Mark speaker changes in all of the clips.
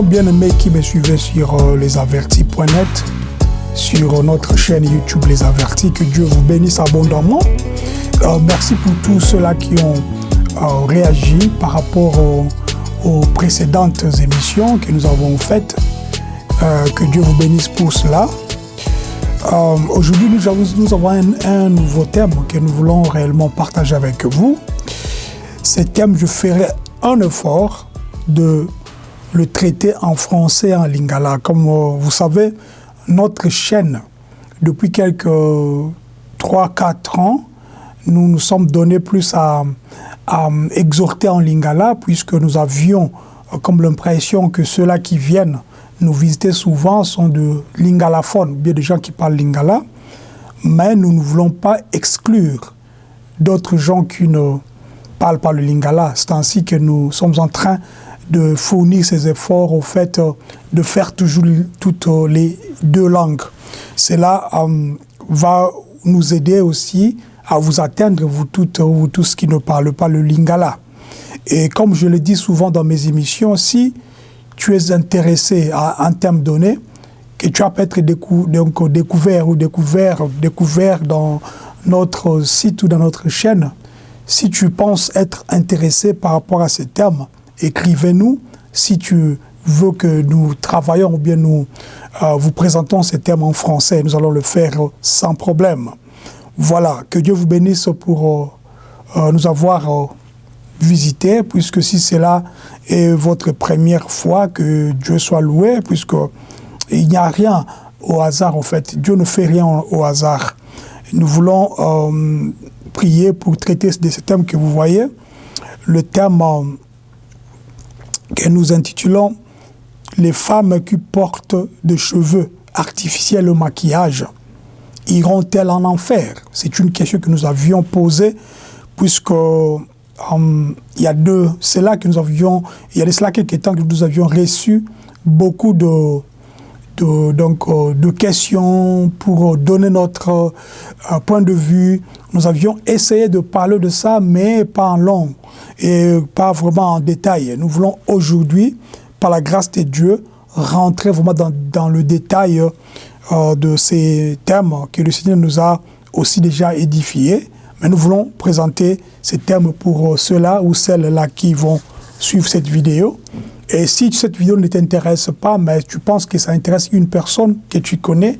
Speaker 1: Shalom bien-aimés qui me suivez sur euh, lesavertis.net, sur notre chaîne YouTube Les Avertis. Que Dieu vous bénisse abondamment. Euh, merci pour tous ceux-là qui ont euh, réagi par rapport aux, précédentes émissions que nous avons faites. Euh, que Dieu vous bénisse pour cela. Euh, Aujourd'hui, nous avons, nous avons un, un nouveau thème que nous voulons réellement partager avec vous. Ce thème, je ferai un effort de le traiter en français en lingala. Comme euh, vous savez, notre chaîne, depuis quelques 3-4 ans, nous nous sommes donnés plus à, à exhorter en lingala, puisque nous avions euh, comme l'impression que ceux-là qui viennent nous visiter souvent sont de lingalaphones, bien des gens qui parlent lingala, mais nous ne voulons pas exclure d'autres gens qui ne parlent pas le lingala. C'est ainsi que nous sommes en train de fournir ces efforts au fait euh, de faire toujours toutes euh, les deux langues. Cela euh, va nous aider aussi à vous atteindre, vous, toutes, vous tous qui ne parlent pas le lingala. Et comme je le dis souvent dans mes émissions, si tu es intéressé à un thème donné, que tu as peut-être décou découvert ou découvert, découvert dans notre site ou dans notre chaîne, si tu penses être intéressé par rapport à ce thème, écrivez-nous. Si tu veux que nous travaillions ou bien nous euh, vous présentons ces thèmes en français, nous allons le faire sans problème. Voilà, que Dieu vous bénisse pour euh, euh, nous avoir visité, puisque si cela est votre première fois, que Dieu soit loué, puisque il n'y a rien au hasard en fait. Dieu ne fait rien au hasard. Nous voulons prier pour traiter de ce thème que vous voyez. Le thème que nous intitulons « Les femmes qui portent des cheveux artificiels au maquillage iront-elles en enfer ?» C'est une question que nous avions posée puisque Um, il y a deux, c'est là que nous avions, il y a de cela quelques temps que nous avions reçu beaucoup de, de, donc, euh, de questions pour donner notre euh, point de vue. Nous avions essayé de parler de ça, mais pas en long et pas vraiment en détail. Nous voulons aujourd'hui, par la grâce de Dieu, rentrer vraiment dans, le détail euh, de ces thèmes que le Seigneur nous a aussi déjà édifiés. Mais nous voulons présenter ces thèmes pour ceux-là ou celles-là qui vont suivre cette vidéo. Et si cette vidéo ne t'intéresse pas, mais tu penses que ça intéresse une personne que tu connais,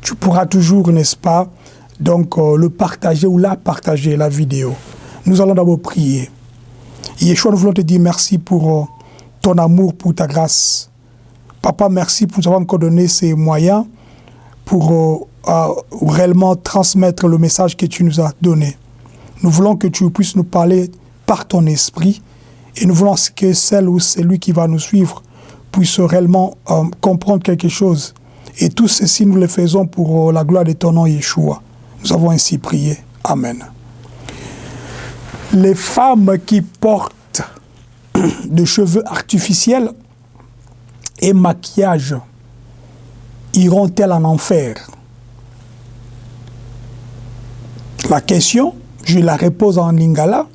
Speaker 1: tu pourras toujours, n'est-ce pas, donc euh, le partager ou la partager, la vidéo. Nous allons d'abord prier. Yeshua, nous voulons te dire merci pour euh, ton amour, pour ta grâce. Papa, merci pour nous avoir encore donné ces moyens pour euh, réellement transmettre le message que tu nous as donné. Nous voulons que tu puisses nous parler par ton esprit et nous voulons que celle ou celui qui va nous suivre puisse réellement euh, comprendre quelque chose. Et tout ceci, nous le faisons pour euh, la gloire de ton nom, Yeshua. Nous avons ainsi prié. Amen. Les femmes qui portent des cheveux artificiels et maquillage iront-elles en enfer? La question, je la repose en lingala.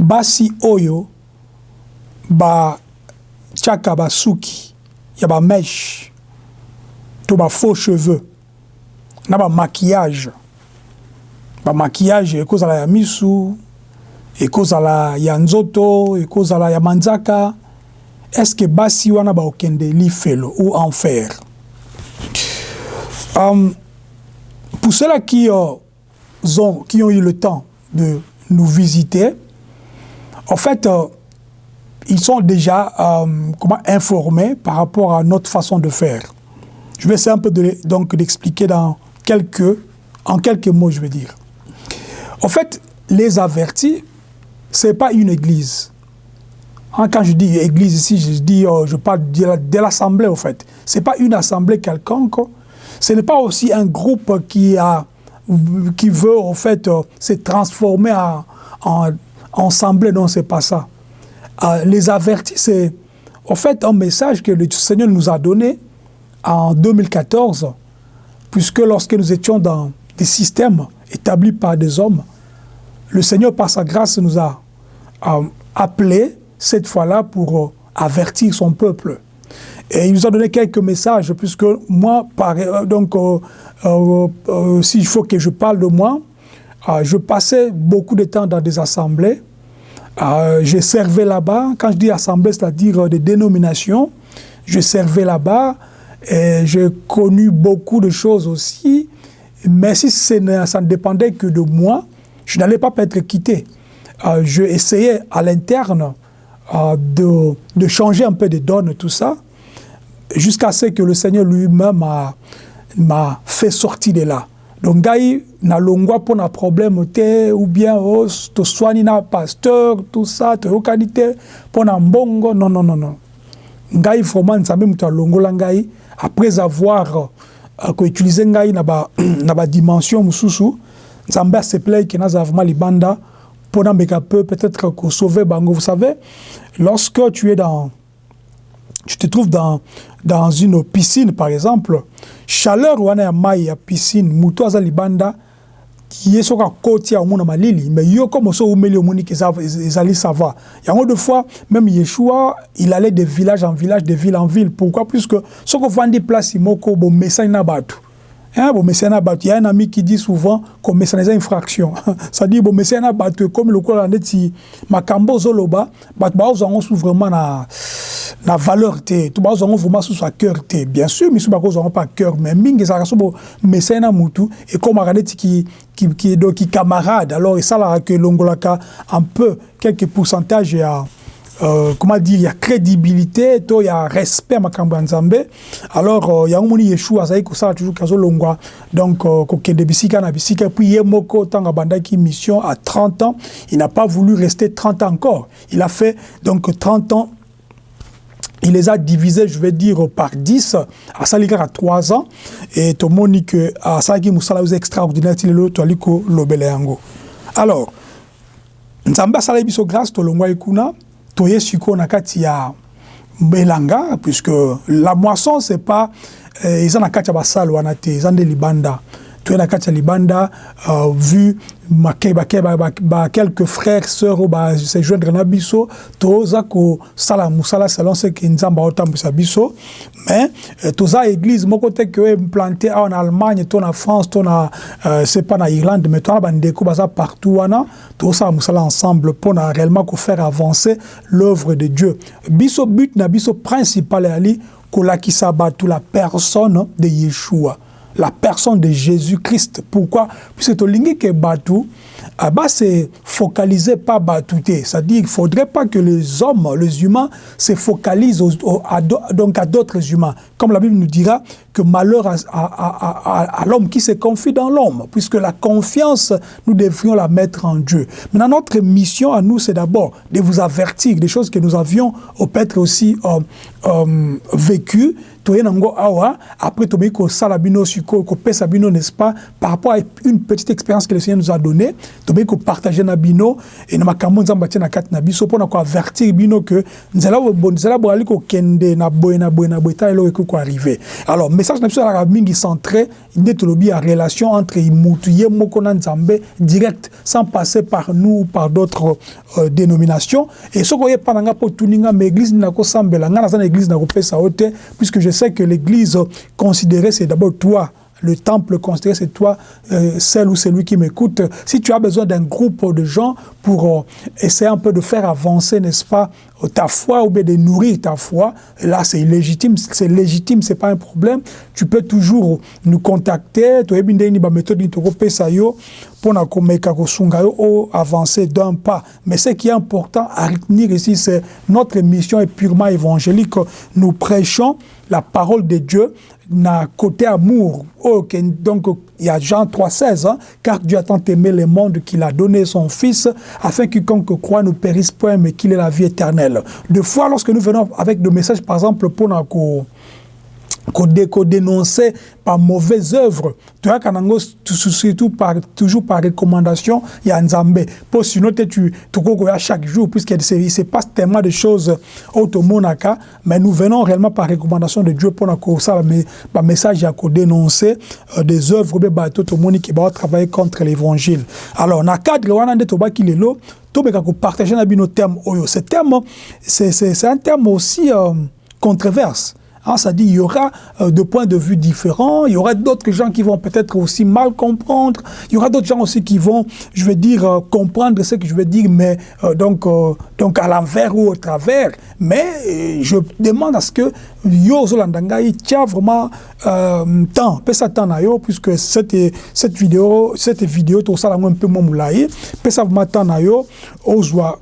Speaker 1: Basi oyo, ba tchaka ba suki, ya ba mèche, to ba faux cheveux, na ba maquillage. Ba maquillage ekozala ya misu, ekozala ya nzoto, ekozala ya manzaka. Est-ce que basi wana ba okende lifelo ou enfer? Um, pour ceux-là qui uh, ont, qui ont eu le temps de nous visiter, en fait, euh, ils sont déjà euh, comment, informés par rapport à notre façon de faire. Je vais essayer un peu de, donc d'expliquer dans quelques, en quelques mots, je vais dire. En fait, les avertis, ce n'est pas une église. Hein, quand je dis église ici, je, dis, euh, je parle de l'assemblée, en fait. Ce n'est pas une assemblée quelconque. Ce n'est pas aussi un groupe qui a qui veut en fait se transformer en ensemble, non, c'est pas ça. Euh, les avertis, c'est en fait un message que le Seigneur nous a donné en 2014, puisque lorsque nous étions dans des systèmes établis par des hommes, le Seigneur, par sa grâce, nous a euh, appelés cette fois-là pour avertir son peuple. Et il nous a donné quelques messages, puisque moi, par, euh, donc, euh, euh, s'il faut que je parle de moi, je passais beaucoup de temps dans des assemblées. je servais là-bas. Quand je dis assemblée, c'est-à-dire des dénominations, je servais là-bas. J'ai connu beaucoup de choses aussi. Mais si ça ne dépendait que de moi, je n'allais pas être quitté. je essayais à l'interne de, de changer un peu de donne, tout ça jusqu'à ce que le Seigneur lui-même m'a fait sortir de là. Donc, ngai na longwa pour un problème ou bien oh, to soigner na pasteur tout ça to yokani pour un mbongo non non non non. Ngai vraiment nzambe mutu alongola ngai après avoir uh, ko utiliser ngai na ba na ba mususu nzambe a se plaît que naza vraiment libanda pour na meka peu peut-être ko sauver bango. Vous savez lorsque tu es dans tu te trouves dans, dans une piscine, par exemple, chaleur wana ya mai ya piscine, mutu aza libanda, ye soka koti ya omona malili, mais yo comme so umeli omoni que ezali ça va. Yango de fois, même Yeshua, il allait de village en village, de ville en ville. Pourquoi? Puisque soko vandi place moko bo message na batu. Hein, bon, mais Il y a un ami qui dit souvent qu'on met une infraction. C'est-à-dire, bon, mais c'est un comme le quoi, ma cambo zoloba, bat ba ozango sous vraiment na na valeur te. Tout ba ozango vraiment sous sa cœur te. Bien sûr, mais sous ba ozango pas cœur, mais mingi ça so bon, mais c'est un mutu et comme arandeti qui qui qui donc qui camarade. Alors et ça là que longolaka un peu quelques pourcentages à euh, comment dire, il y a crédibilité, il y a respect à Nzambe. Alors, il y a un moni Yeshua, ça y est, ça toujours kazo longwa. Donc, kokende bisika na bisika, puis Yemoko tanga bandaki mission à 30 ans, il n'a pas voulu rester 30 ans encore. Il a fait donc 30 ans il les a divisés, je vais dire, par 10, à Saligar à 3 ans, et monde que à Sagi Moussala vous extraordinaire, il est. Alors, grâce, ikuna, toye siko na kati ya belanga puisque la moisson c'est pas eh, eza na kati ya basalo wana te eza nde libanda toye na kati ya libanda uh, vu quelques frères sœurs se joindre na biso toza kosala mosala selon que nzambe aotambwisa biso. Mais euh, toza église moko te ke implanté awa na allemagne to na france to na euh, pas na irlande mais tona bandeko baza partout wana tosala mosala ensemble mpona réellement kofaire avancer l'œuvre de dieu. Biso but na biso principal eyali kolakisa bato la personne de yeshua la personne de Jésus-Christ. Pourquoi? Puisque tu que Batou, Abba c'est focalisé pas Batouté. C'est-à-dire qu'il ne faudrait pas que les hommes, les humains, se focalisent à, donc à d'autres humains. Comme la Bible nous dira que malheur à l'homme qui se confie dans l'homme, puisque la confiance, nous devrions la mettre en Dieu. Maintenant, notre mission à nous, c'est d'abord de vous avertir des choses que nous avions peut-être aussi euh, euh, vécues, après tobeyi kosala bino sikoyo kopesa bino n'est-ce pas par rapport à une petite expérience que le Seigneur nous a donné tobeyi kopartage na bino e na makambo nzambe atie na na biso mpona koavertir bino ke nzela nzela boyali kokende na boye na boye na eloko ekoki koarrive alors message na biso ezalaka mingi centré tolobi ya relation entre ye moko na direct sans passer par nous ou par d'autres euh, dénominations. Et soki oyepa na nga mpo otuni nga ma église nini nakosambela nga naza na église nakopesa yo te puisque je sais que l'Église considérée, c'est d'abord toi. Le temple considéré, c'est toi, euh, celle ou celui qui m'écoute. Si tu as besoin d'un groupe de gens pour euh, essayer un peu de faire avancer, n'est-ce pas, ta foi ou bien de nourrir ta foi, là c'est légitime, c'est légitime, c'est pas un problème. Tu peux toujours nous contacter, tu méthode pour avancer d'un pas. Mais ce qui est important à retenir ici, c'est notre mission est purement évangélique. Nous prêchons la parole de Dieu n'a côté amour. donc, il y a Jean 3,16, hein, car Dieu a tant aimé le monde qu'il a donné son Fils, afin que quiconque croit ne périsse point, mais qu'il ait la vie éternelle. De fois, lorsque nous venons avec des messages, par exemple, pour dénoncer par mauvaise œuvre toyaka nango surtout par toujours par recommandation ya nzambe. Po sinon te tu tokokoya chaque jour puisque il se passe tellement de choses oyo tomonaka mais nous venons réellement par recommandation de dieu mpona kosala bamessage ya kodénoncer euh, des œuvres obe bato tomoni ke baotravailler contre l'évangile. Alors na cadre wana nde tobaki lelo tobeka kopartage na bino terme oyo ce terme. C'est un terme aussi euh, controverse Hein, ça dit il y aura euh, points de vue différents, il y aura d'autres gens qui vont peut-être aussi mal comprendre, il y aura d'autres gens aussi qui vont, je veux dire, euh, comprendre ce que je veux dire, mais euh, donc, euh, donc à l'envers ou au travers. Mais je demande à ce que yo Zolandangai tient vraiment temps, ça temps puisque cette, cette vidéo, cette vidéo, tout ça, un peu mon ça vraiment temps yo, ozwa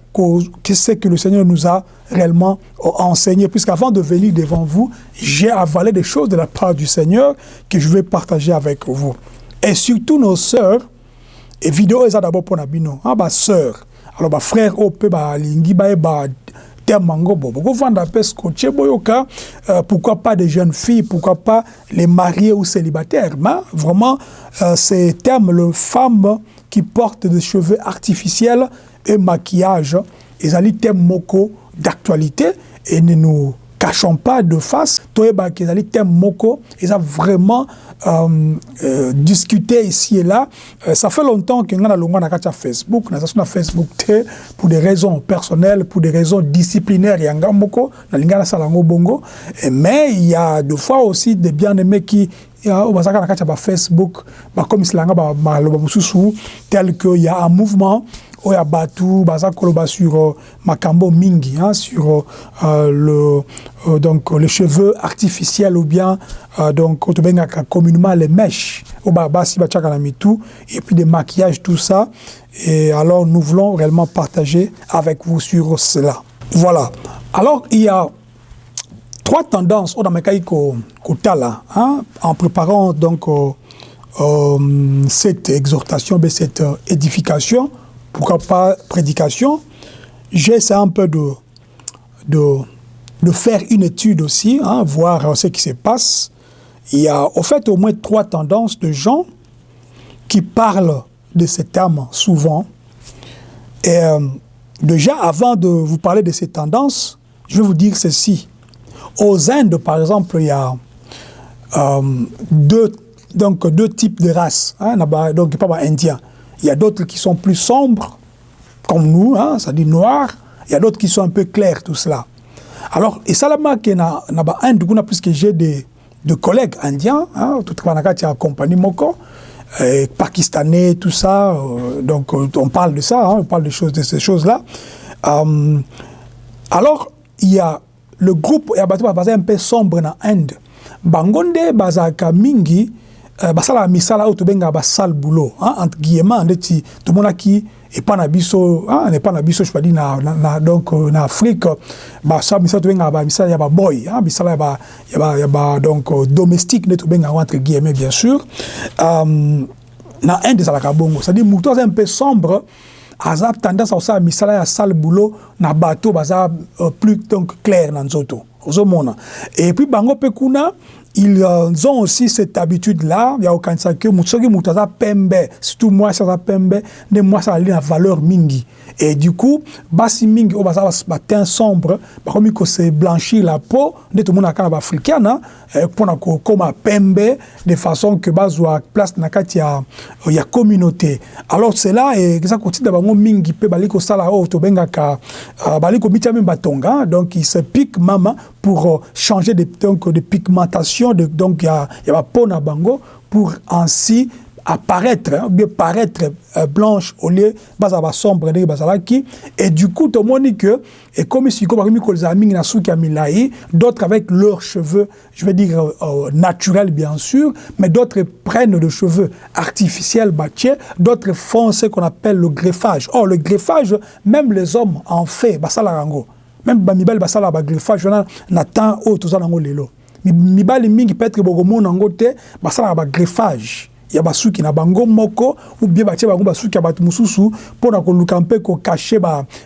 Speaker 1: qu'est-ce que le Seigneur nous a réellement enseigné. Puisqu'avant de venir devant vous, j'ai avalé des choses de la part du Seigneur que je vais partager avec vous. Et surtout nos sœurs, et vidéo est d'abord pour Nabino, ah bah sœurs, alors bah frère, peu bah lingi bah scotché boyoka euh, pourquoi pas des jeunes filles pourquoi pas les mariés ou célibataires. Mais vraiment euh, ces termes le femme qui porte des cheveux artificiels et maquillage ezali thème moko d'actualité et ne nous cachons pas de face. Toyebaki ezali thème moko eza vraiment euh, euh, discuter ici et là. Euh, ça fait longtemps que nga nalongwa na kati facebook na facebook te pour des raisons personnelles pour des raisons disciplinaires mais il y a des fois aussi des bien-aimés qui oyo bazalaka na kati ya bafacebook bakomiselanga maloba mosusu tel que y a un mouvement oyo batu baza koloba sur euh, makambo mingi hein, sur euh, le euh, donc les cheveux artificiels ou bien euh, donc tobengaka communément les mèches. Oyo basi batiaka na mitu et puis des maquillages tout ça. Et alors nous voulons réellement partager avec vous sur cela. Voilà. Alors il y a trois tendances oyo namekaki kotala hein, en préparant donc euh, euh, cette exhortation cette édification pourquoi pas prédication, j'essaie un peu de, de, de, faire une étude aussi, hein, voir ce qui se passe. Il y a au fait au moins trois tendances de gens qui parlent de ces termes souvent. Et euh, déjà, avant de vous parler de ces tendances, je vais vous dire ceci. Aux Indes, par exemple, il y a euh, deux, donc, deux types de races. Hein, donc, pas indien. Il y a d'autres qui sont plus sombres, comme nous, hein, ça dit noir. Il y a d'autres qui sont un peu clairs, tout cela. Alors, et là, que na na ba Inde, puisque j'ai des, des collègues indiens, hein, tout le monde compagnie Moko, euh, pakistanais, tout ça. Euh, donc, on parle de ça, hein, on parle de, choses, de ces choses-là. Euh, alors, il y a le groupe, il y a un peu sombre en Inde. Bangonde, Bazaka Mingi, Uh, basala misala oyo tobengaka basale boulot hein, entre guillemets ndeti tomonaki epa na biso hein, epa na biso jepadi na, na, na, donc na afrique. Basala misala tobengaka bamisala ya baboy hein, misala ya ba, ya ba, ya ba donc domestique nde tobengaka entre guillemets bien sûr. Um, na inde ezalaka bongo c'est à dire motu aza mpe sombre aza tendance akosala misala ya sale boulot na bato baza uh, plus donc clair na nzoto ozomona. Et puis bango mpe kuna ils ont aussi cette habitude-là, il y a aucun sens que soki mutu aza pembe, surtout moi ça aza pembe, ne moi ça a la valeur mingi. Et du coup, basi mingi o baza ba teint sombre, ba komi ko se blanchir la peau, ne tout le monde akana ba africaine, pona ko koma pembe de façon que bazwa place na kati ya ya communauté. Alors c'est là et ça continue bango mingi pe bali ko sala o to benga ka bali ko bitia même batonga, donc il se pique mama pour changer de donc de pigmentation de, donc il y a, y a peau na bango pour ainsi apparaître, hein, bien paraître euh, blanche au lieu sombre de bazalaki et du coup tout le monde dit que et comme si d'autres avec leurs cheveux je vais dire euh, euh, naturels bien sûr mais d'autres prennent des cheveux artificiels d'autres font ce qu'on appelle le greffage. Or le greffage même les hommes en fait même bamibali basala ba greffage na na temps oyo tozala nango lelo. Mibali mingi bokomona yango te basalaka bagreffage ya basuki na bango moko ou bien batie bango basuki ya bato mosusu mpona koluka mpe kokache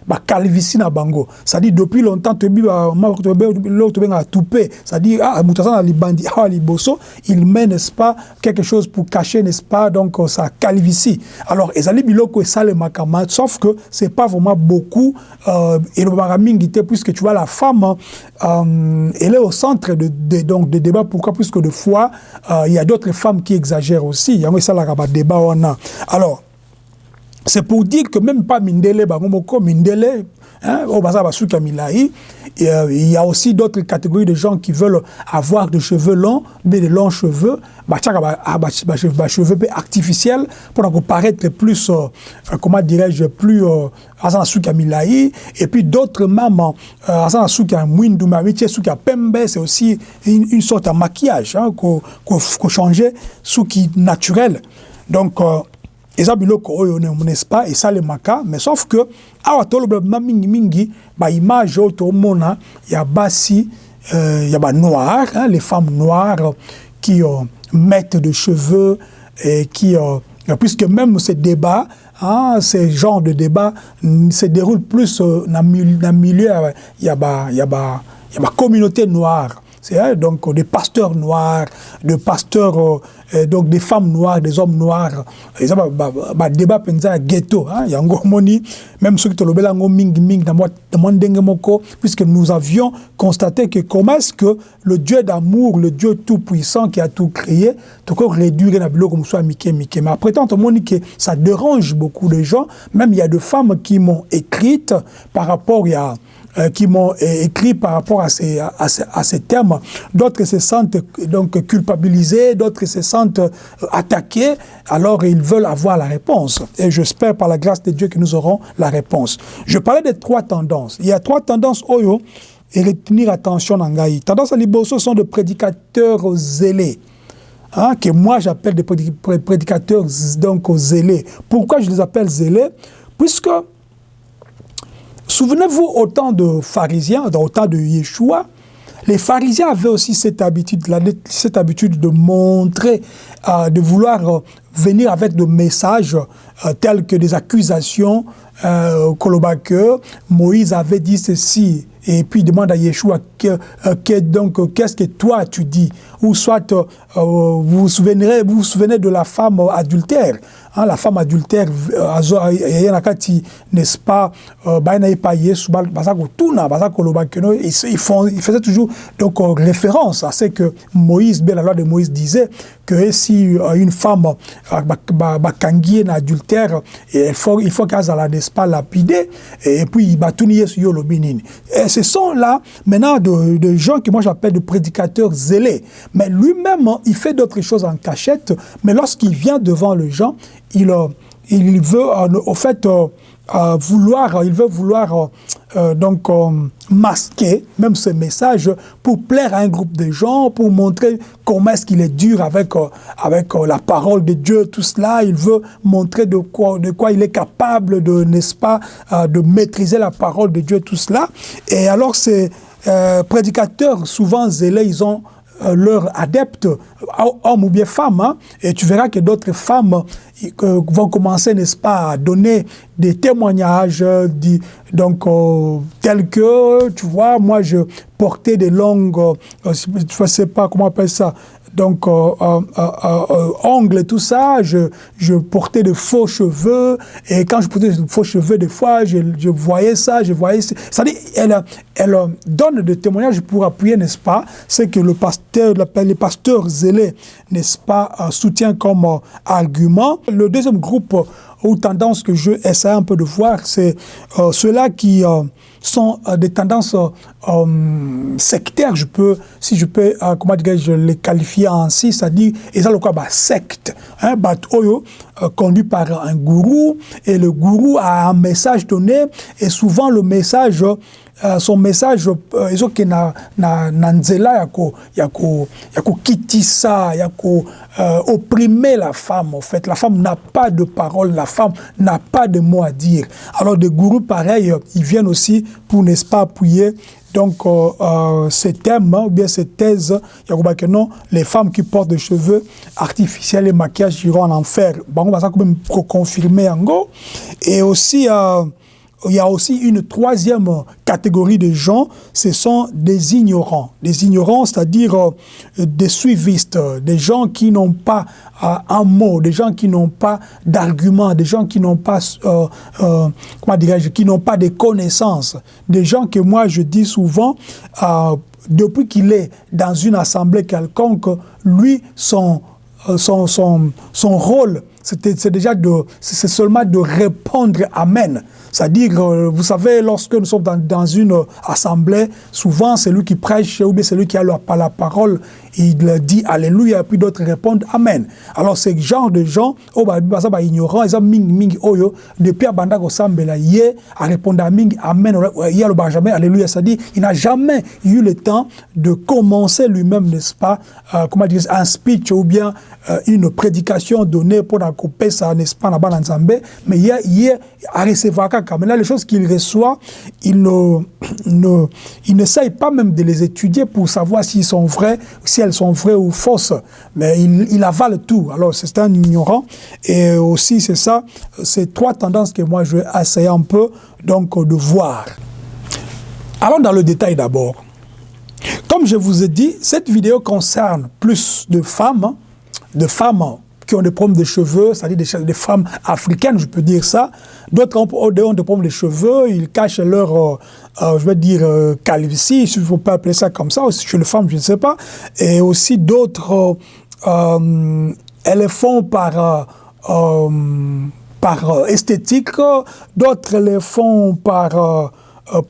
Speaker 1: bakalvisi ba na bango. C'est-à-dire depuis longtemps toyebi loko tobengaka tupe c'est-à-dire ah, moto aza na libandi awa liboso il met n'est-ce pas quelque chose pour cacher n'est-ce pas donc euh, sa calvitie. Alors ezali biloko esalemaka sauf que c'est pas vraiment beaucoup euh, elobaka mingi te puisque tu vois la femme euh, elle est au centre de, de, donc, de débat pourquoi? Puisque de fois euh, il y a d'autres femmes qui exagèrent aussi yango esalaka badébat wana. Alors c'est pour dire que même pas mindele bango moko mindele hein, milai euh, il y a aussi d'autres catégories de gens qui veulent avoir des cheveux longs mais de longs cheveux bachaka ba cheveux artificiels pour paraître plus euh, comment dirais-je plus euh, et puis d'autres euh, suka pembe c'est aussi une, sorte de maquillage hein, qu'on qu changer suki naturel. Donc euh, eza biloko oyo n'est-ce pas esalemaka mais sauf que awa tolobela mingimingi baimage oyo tomona ya basi euh, ya banoir hein, les femmes noires qui euh, mettent de cheveux et qui euh, puisque même ce débat hein, ce genre de débat se déroule plus euh, dans le milieu il y a ba, il y a ba, il y a ba communauté noire hein, donc des pasteurs noirs, des pasteurs, euh, donc des femmes noires, des hommes noirs. Et ça, bah, bah, débat penza ghetto, hein, yango moni, même ceux qui te ngo ming ming moko, puisque nous avions constaté que comment est-ce que le Dieu d'amour, le Dieu tout puissant qui a tout créé, tout corps réduire la bilo comme soit Mickey Mickey. Mais après tant que ça dérange beaucoup de gens, même il y a des femmes qui m'ont écrite par rapport à euh, qui m'ont écrit par rapport à ces, à, à ces termes. D'autres se sentent donc culpabilisés, d'autres se sentent euh, attaqués, alors ils veulent avoir la réponse. Et j'espère par la grâce de Dieu que nous aurons la réponse. Je parlais des trois tendances. Il y a trois tendances oyo et retenir attention Nangaï. Tendance à Liboso sont de prédicateurs zélés. Hein, que moi j'appelle des prédicateurs donc zélés. Pourquoi je les appelle zélés? Puisque Souvenez-vous, autant de pharisiens, dans autant de Yeshua, les pharisiens avaient aussi cette habitude, cette habitude de montrer, euh, de vouloir euh, venir avec des messages euh, tels que des accusations, euh, Moïse avait dit ceci, et puis il demande à Yeshua donc qu'est-ce que toi tu dis? Ou soit vous vous souvenez vous vous souvenez de la femme adultère hein, la femme adultère nakati n'est-ce pas baina pas Yesu baza kotuna baza koloba font ils faisaient toujours donc référence à ce que Moïse bien la loi de Moïse disait que si une femme bakangi na adultère il faut il faut qu'elle n'est-ce pas lapidée et puis batuni Yesu yo lobinini ce sont là, maintenant, de, gens que moi j'appelle de prédicateurs zélés. Mais lui-même, il fait d'autres choses en cachette, mais lorsqu'il vient devant les gens, il, il veut, au fait, euh, vouloir, il veut vouloir euh, donc euh, masquer même ce message pour plaire à un groupe de gens, pour montrer comment est-ce qu'il est dur avec avec la parole de Dieu, tout cela. Il veut montrer de quoi de quoi il est capable de n'est-ce pas de maîtriser la parole de Dieu, tout cela. Et alors ces prédicateurs souvent zélés, ils ont leurs adeptes, hommes ou bien femmes, hein, et tu verras que d'autres femmes vont commencer, n'est-ce pas, à donner des témoignages, donc, euh, tels que, tu vois, moi, je portais des longues, euh, je ne sais pas comment on appelle ça, donc euh, euh, euh, ongles et tout ça, je, je portais de faux cheveux, et quand je portais de faux cheveux, des fois, je, je voyais ça, je voyais... C'est-à-dire, elle, elle donne des témoignages pour appuyer, n'est-ce pas, c'est que le pasteur, les pasteurs zélés, n'est-ce pas, soutient comme argument. Le deuxième groupe ou tendance que je essaie un peu de voir, c'est ceux-là qui sont euh, des tendances euh, sectaires, je peux, si je peux, euh, comment dire, les qualifier ainsi, c'est-à-dire, et ça le quoi, bah, secte, hein, bah, oyo, conduit par un gourou, et le gourou a un message donné, et souvent le message uh, son message uh, ezoke na, na, na nzela ya ko ya ko ya kokitisa ya ko uh, opprimer la femme en fait la femme n'a pas de parole la femme n'a pas de mots à dire alors des gourous pareils ils viennent aussi pour n'est-ce pas appuyer donc, euh, euh, ces thèmes, ou bien ces thèses, non, les femmes qui portent des cheveux artificiels et maquillage iront en enfer. Bon, on va confirmer en. Et aussi, euh, il y a aussi une troisième catégorie de gens, ce sont des ignorants. Des ignorants, c'est-à-dire euh, des suivistes, des gens qui n'ont pas euh, un mot, des gens qui n'ont pas d'arguments, des gens qui n'ont pas, euh, comment dirais-je, qui n'ont pas de connaissances. Des gens que moi je dis souvent, depuis qu'il est dans une assemblée quelconque, lui, son, son, son, son rôle, c'est déjà de, c'est seulement de répondre Amen. C'est-à-dire, euh, vous savez, lorsque nous sommes dans, dans une assemblée, souvent c'est lui qui prêche ou bien c'est lui qui a la, la parole, il dit Alléluia, puis d'autres répondent Amen. Alors, ce genre de gens, oh, bah, bah, bah, ignorants, ils ont ming, ming, oyo, depuis Abanda Sambela, yé, à répondre à ming, Amen, yé, le jamais, Alléluia, c'est-à-dire, il n'a jamais eu le temps de commencer lui-même, n'est-ce pas, euh, comment dire, un speech ou bien euh, une prédication donnée pour la couper ça, n'est-ce pas, là-bas dans mais yé, yé, à recevoir mais là, les choses qu'il reçoit, il ne, ne, il n'essaye pas même de les étudier pour savoir s'ils sont vrais, si elles sont vraies ou fausses. Mais il, il avale tout. Alors, c'est un ignorant. Et aussi, c'est ça, c'est trois tendances que moi, je vais essayer un peu donc, de voir. Allons dans le détail d'abord. Comme je vous ai dit, cette vidéo concerne plus de femmes, de femmes ont des problèmes de cheveux, c'est-à-dire des, femmes africaines, je peux dire ça. D'autres ont, des problèmes de cheveux, ils cachent leur, euh, euh, je vais dire, euh, calvitie, si vous pouvez appeler ça comme ça, chez les femmes, je ne sais pas. Et aussi d'autres, euh, elles les font par, par esthétique, d'autres les font par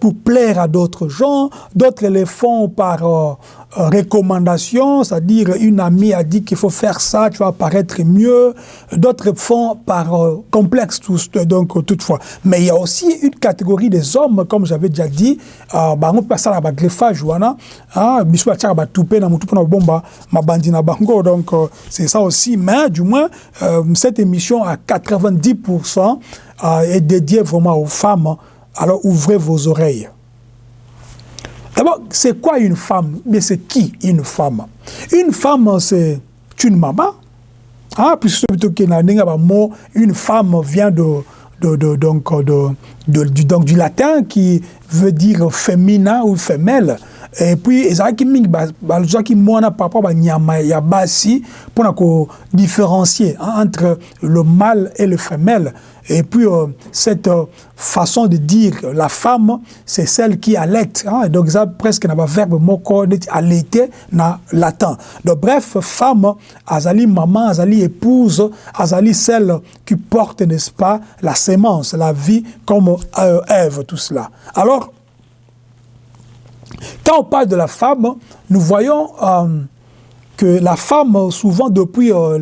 Speaker 1: pour plaire à d'autres gens, d'autres les font par euh, recommandation, c'est-à-dire une amie a dit qu'il faut faire ça, tu vas paraître mieux. D'autres font par euh, complexe, tous, donc toutefois. Mais il y a aussi une catégorie des hommes, comme j'avais déjà dit, euh, bah, on peut passer à la greffage, voilà, hein, bisou à ba toupé na mutu na bomba, ma bandi na bango, donc c'est ça aussi. Mais du moins, cette émission à 90% est dédiée vraiment aux femmes. Alors ouvrez vos oreilles. D'abord, c'est quoi une femme? Mais c'est qui une femme? Une femme, c'est une maman. Ah, puisque une femme vient de, de, de, donc, de, du, donc, du latin qui veut dire féminin ou femelle. Et puis, ezalaki mingi bazwaki mwana par rapport à nyama ya basi pour différencier hein, entre le mâle et le femelle. Et puis, euh, cette euh, façon de dire la femme, c'est celle qui allait. Hein, donc, ça, presque, n'a pas verbe moko, allaiter, na latin. Donc, bref, femme, azali maman, azali épouse, azali celle qui porte, n'est-ce pas, la sémence, la vie, comme euh, Ève, tout cela. Alors, quand on parle de la femme, nous voyons euh, que la femme, souvent depuis, euh,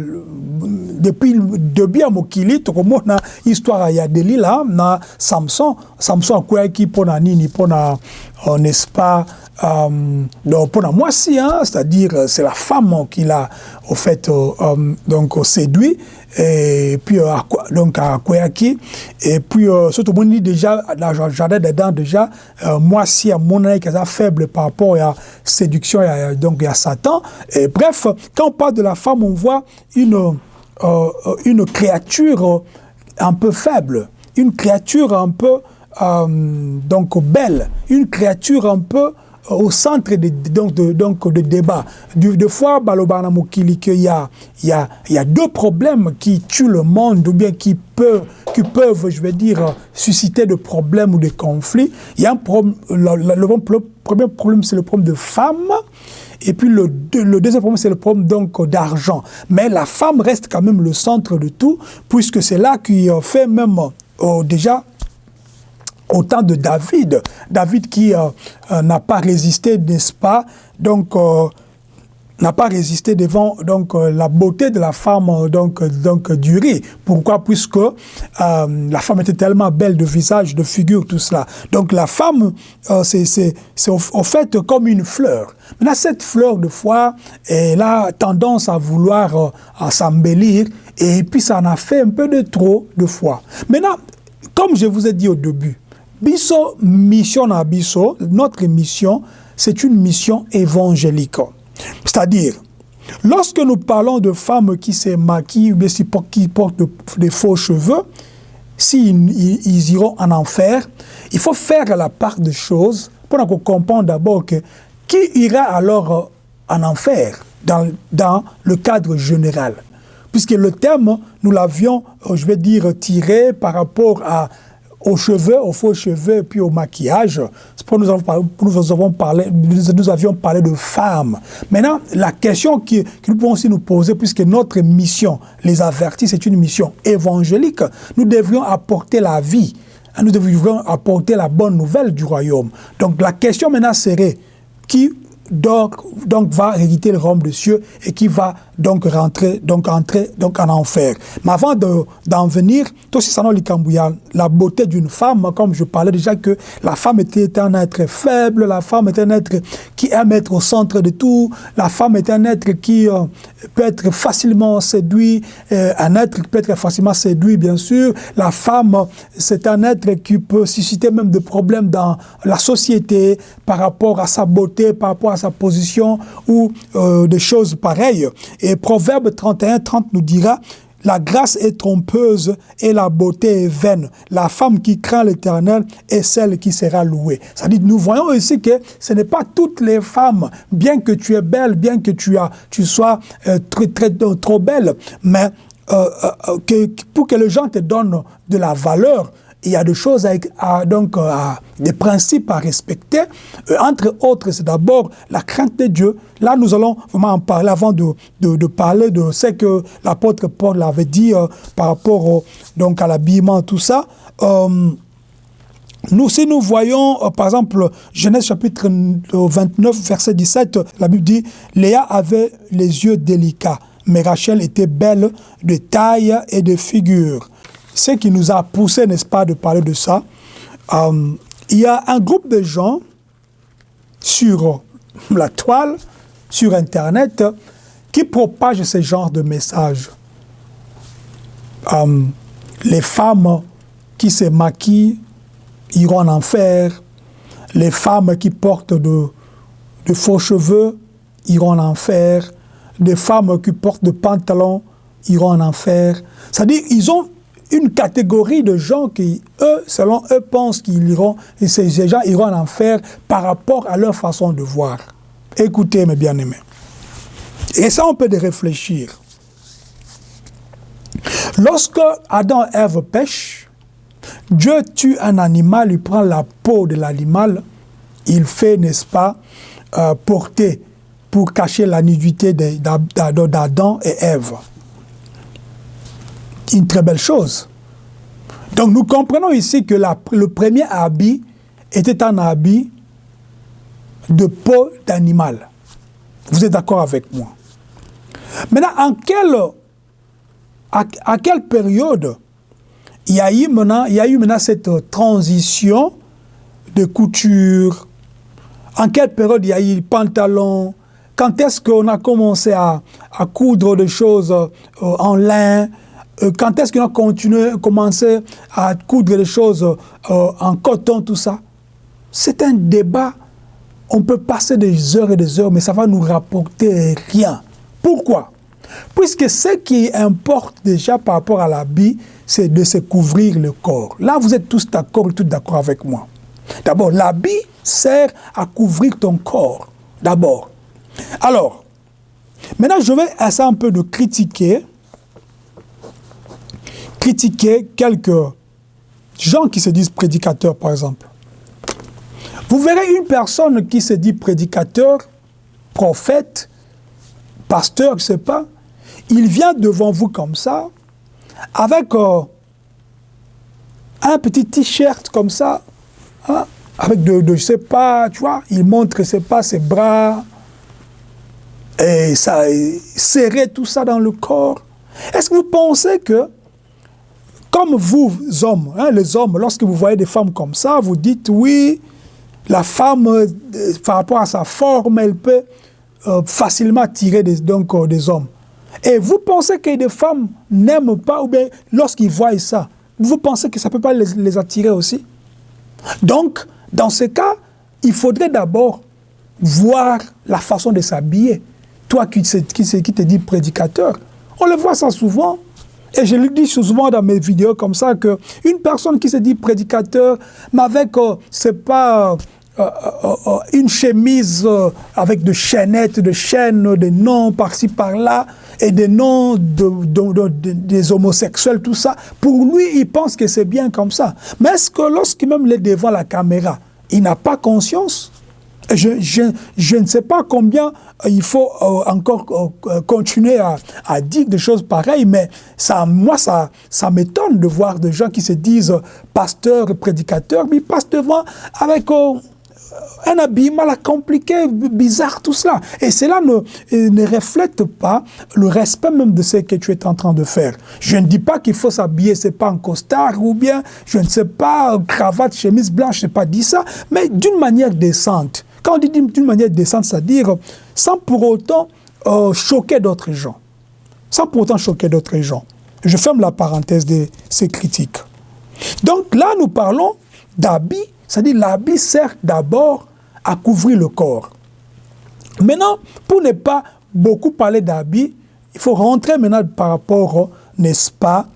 Speaker 1: depuis début à Mokili, tokomona histoire ya Delila, na Samson, Samson akweyaki mpona nini, mpona, euh, n'est-ce pas, euh, donc pour hein, c'est-à-dire c'est la femme qui l'a au fait euh, euh, donc séduit et puis euh, donc à Koyaki. Et puis euh, surtout on dit déjà dans jardin dedans déjà euh, moi si à mon avis est faible par rapport à la séduction à, donc à Satan. Et bref quand on parle de la femme on voit une euh, une créature un peu faible. Une créature un peu donc belle. Une créature un peu au centre de, donc, de, donc, de débat. Des fois, Balobana Mokili, qu'il y a, il y, a, y a deux problèmes qui tuent le monde ou bien qui peuvent, qui peuvent je vais dire, susciter des problèmes ou des conflits. Il y a un problème, le, premier problème, c'est le problème de femmes. Et puis le, le deuxième problème, c'est le problème donc d'argent. Mais la femme reste quand même le centre de tout, puisque c'est là qui fait même oh, déjà au temps de David. David qui euh, euh, n'a pas résisté, n'est-ce pas? Donc, euh, n'a pas résisté devant donc la beauté de la femme donc donc du riz. Pourquoi? Puisque la femme était tellement belle de visage, de figure, tout cela. Donc la femme, c'est au, au, fait comme une fleur. Maintenant cette fleur de foi, elle a tendance à vouloir s'embellir et puis ça en a fait un peu de trop de foi. Maintenant, comme je vous ai dit au début, Bisso mission à Bisso, notre mission, c'est une mission évangélique. C'est-à-dire, lorsque nous parlons de femmes qui se maquillent, qui portent des faux cheveux, s'ils ils iront en enfer, il faut faire la part des choses pour qu'on comprenne d'abord que qui ira alors en enfer dans, dans le cadre général Puisque le thème, nous l'avions, je vais dire, tiré par rapport à aux cheveux, aux faux cheveux, puis au maquillage. Pour nous, avons parlé, nous, avons parlé, nous avions parlé de femmes. Maintenant, la question que, nous pouvons aussi nous poser, puisque notre mission, les avertis, c'est une mission évangélique, nous devrions apporter la vie, nous devrions apporter la bonne nouvelle du royaume. Donc la question maintenant serait, qui donc, donc va hériter le royaume de cieux et qui va donc rentrer donc entrer donc en enfer. Mais avant d'en venir, tout ça la beauté d'une femme, comme je parlais déjà que la femme était un être faible, la femme est un être qui aime être au centre de tout, la femme est un être qui euh, peut être facilement séduit, euh, un être qui peut être facilement séduit bien sûr. La femme, c'est un être qui peut susciter même des problèmes dans la société par rapport à sa beauté, par rapport à sa position ou euh, des choses pareilles. Et Proverbe 31, 30 nous dira, la grâce est trompeuse et la beauté est vaine. La femme qui craint l'éternel est celle qui sera louée. Ça dit, nous voyons ici que ce n'est pas toutes les femmes, bien que tu es belle, bien que tu, as, tu sois euh, très, très, trop belle, mais euh, que, pour que les gens te donnent de la valeur, il y a des choses, donc, euh, des principes à respecter. Euh, entre autres, c'est d'abord la crainte de Dieu. Là, nous allons vraiment en parler avant de, de, parler de ce que l'apôtre Paul avait dit euh, par rapport donc, à l'habillement, tout ça. nous, si nous voyons, par exemple, Genèse chapitre 29, verset 17, la Bible dit « Léa avait les yeux délicats, mais Rachel était belle de taille et de figure. » ce qui nous a poussé, n'est-ce pas, de parler de ça, euh, il y a un groupe de gens sur la toile, sur Internet, qui propagent ce genre de messages. Euh, les femmes qui se maquillent iront en enfer. Les femmes qui portent de, de faux cheveux iront en enfer. Les femmes qui portent de pantalons iront en enfer. C'est-à-dire, ils ont une catégorie de gens qui, eux, selon eux, pensent qu'ils iront, ces gens iront en enfer par rapport à leur façon de voir. Écoutez, mes bien-aimés. Et ça, on peut réfléchir. Lorsque Adam et Ève pêchent, Dieu tue un animal, il prend la peau de l'animal, il fait, n'est-ce pas, euh, porter pour cacher la nudité d'Adam et Ève une très belle chose. Donc nous comprenons ici que le premier habit était un habit de peau d'animal. Vous êtes d'accord avec moi? Maintenant, en quelle, à, quelle période il y, a eu maintenant, il y a eu maintenant cette transition de couture? En quelle période il y a eu pantalon? Quand est-ce qu'on a commencé à, à, coudre des choses euh, en lin? Quand est-ce qu'on a continué, commencé à coudre les choses euh, en coton, tout ça? C'est un débat. On peut passer des heures et des heures, mais ça va nous rapporter rien. Pourquoi? Puisque ce qui importe déjà par rapport à l'habit, c'est de se couvrir le corps. Là, vous êtes tous d'accord, tous d'accord avec moi? D'abord, l'habit sert à couvrir ton corps. D'abord. Alors, maintenant, je vais essayer un peu de critiquer critiquer quelques gens qui se disent prédicateurs, par exemple. Vous verrez une personne qui se dit prédicateur, prophète, pasteur, je ne sais pas, il vient devant vous comme ça, avec euh, un petit t-shirt comme ça, hein, avec de, de, je sais pas, tu vois, il montre, je sais pas, ses bras, et ça serrait tout ça dans le corps. Est-ce que vous pensez que, comme vous, hommes, hein, les hommes, lorsque vous voyez des femmes comme ça, vous dites oui, la femme, euh, par rapport à sa forme, elle peut euh, facilement attirer des, donc, euh, des hommes. Et vous pensez que des femmes n'aiment pas, ou bien lorsqu'ils voient ça, vous pensez que ça ne peut pas les, attirer aussi? Donc, dans ce cas, il faudrait d'abord voir la façon de s'habiller. Toi qui, qui te dis prédicateur, on le voit ça souvent. Et je le dis souvent dans mes vidéos comme ça, que une personne qui se dit prédicateur, mais avec, euh, c'est pas euh, euh, une chemise avec de chaînettes, de chaînes, des noms par-ci par-là, et des noms de, des homosexuels, tout ça. Pour lui, il pense que c'est bien comme ça. Mais est-ce que lorsqu'il même devant la caméra, il n'a pas conscience? Je, ne sais pas combien euh, il faut euh, encore euh, continuer à, dire des choses pareilles, mais ça, moi, ça, ça m'étonne de voir des gens qui se disent pasteurs, prédicateurs, mais ils passent devant avec un habillement compliqué, bizarre, tout cela. Et cela ne, ne reflète pas le respect même de ce que tu es en train de faire. Je ne dis pas qu'il faut s'habiller, c'est pas en costard, ou bien, je ne sais pas, cravate, chemise blanche, je n'ai pas dit ça, mais d'une manière décente. Quand on dit d'une manière décente, c'est-à-dire sans pour autant euh, choquer d'autres gens. Sans pour autant choquer d'autres gens. Je ferme la parenthèse de ces critiques. Donc là, nous parlons d'habit, c'est-à-dire l'habit sert d'abord à couvrir le corps. Maintenant, pour ne pas beaucoup parler d'habit, il faut rentrer maintenant par rapport, n'est-ce pas,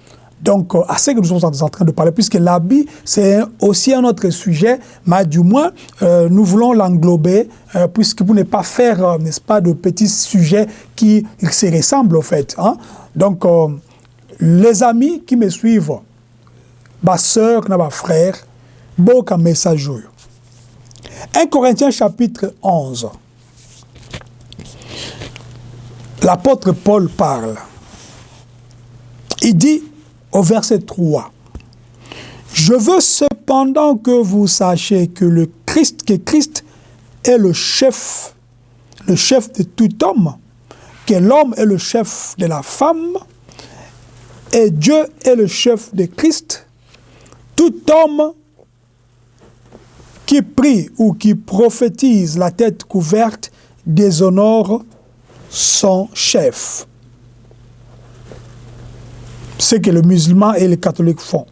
Speaker 1: donc, euh, à ce que nous sommes en train de parler, puisque l'habit, c'est aussi un autre sujet, mais du moins, euh, nous voulons l'englober, euh, puisque pour ne pas faire, n'est-ce pas, de petits sujets qui se ressemblent, au fait. Hein. Donc, les amis qui me suivent, ma soeur, ma frère, beaucoup message. 1 Corinthiens chapitre 11. L'apôtre Paul parle. Il dit, au verset 3. Je veux cependant que vous sachiez que le Christ, que Christ est le chef, le chef de tout homme, que l'homme est le chef de la femme, et Dieu est le chef de Christ. Tout homme qui prie ou qui prophétise la tête couverte déshonore son chef ce que les musulmans et les catholiques font.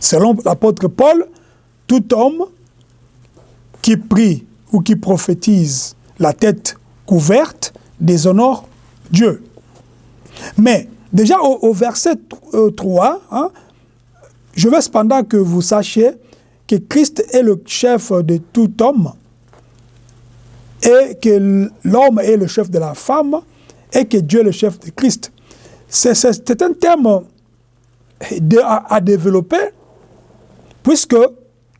Speaker 1: Selon l'apôtre Paul, tout homme qui prie ou qui prophétise la tête couverte déshonore Dieu. Mais déjà au, verset 3, euh, hein, je veux cependant que vous sachiez que Christ est le chef de tout homme et que l'homme est le chef de la femme et que Dieu est le chef de Christ. C'est un terme à, développer, puisque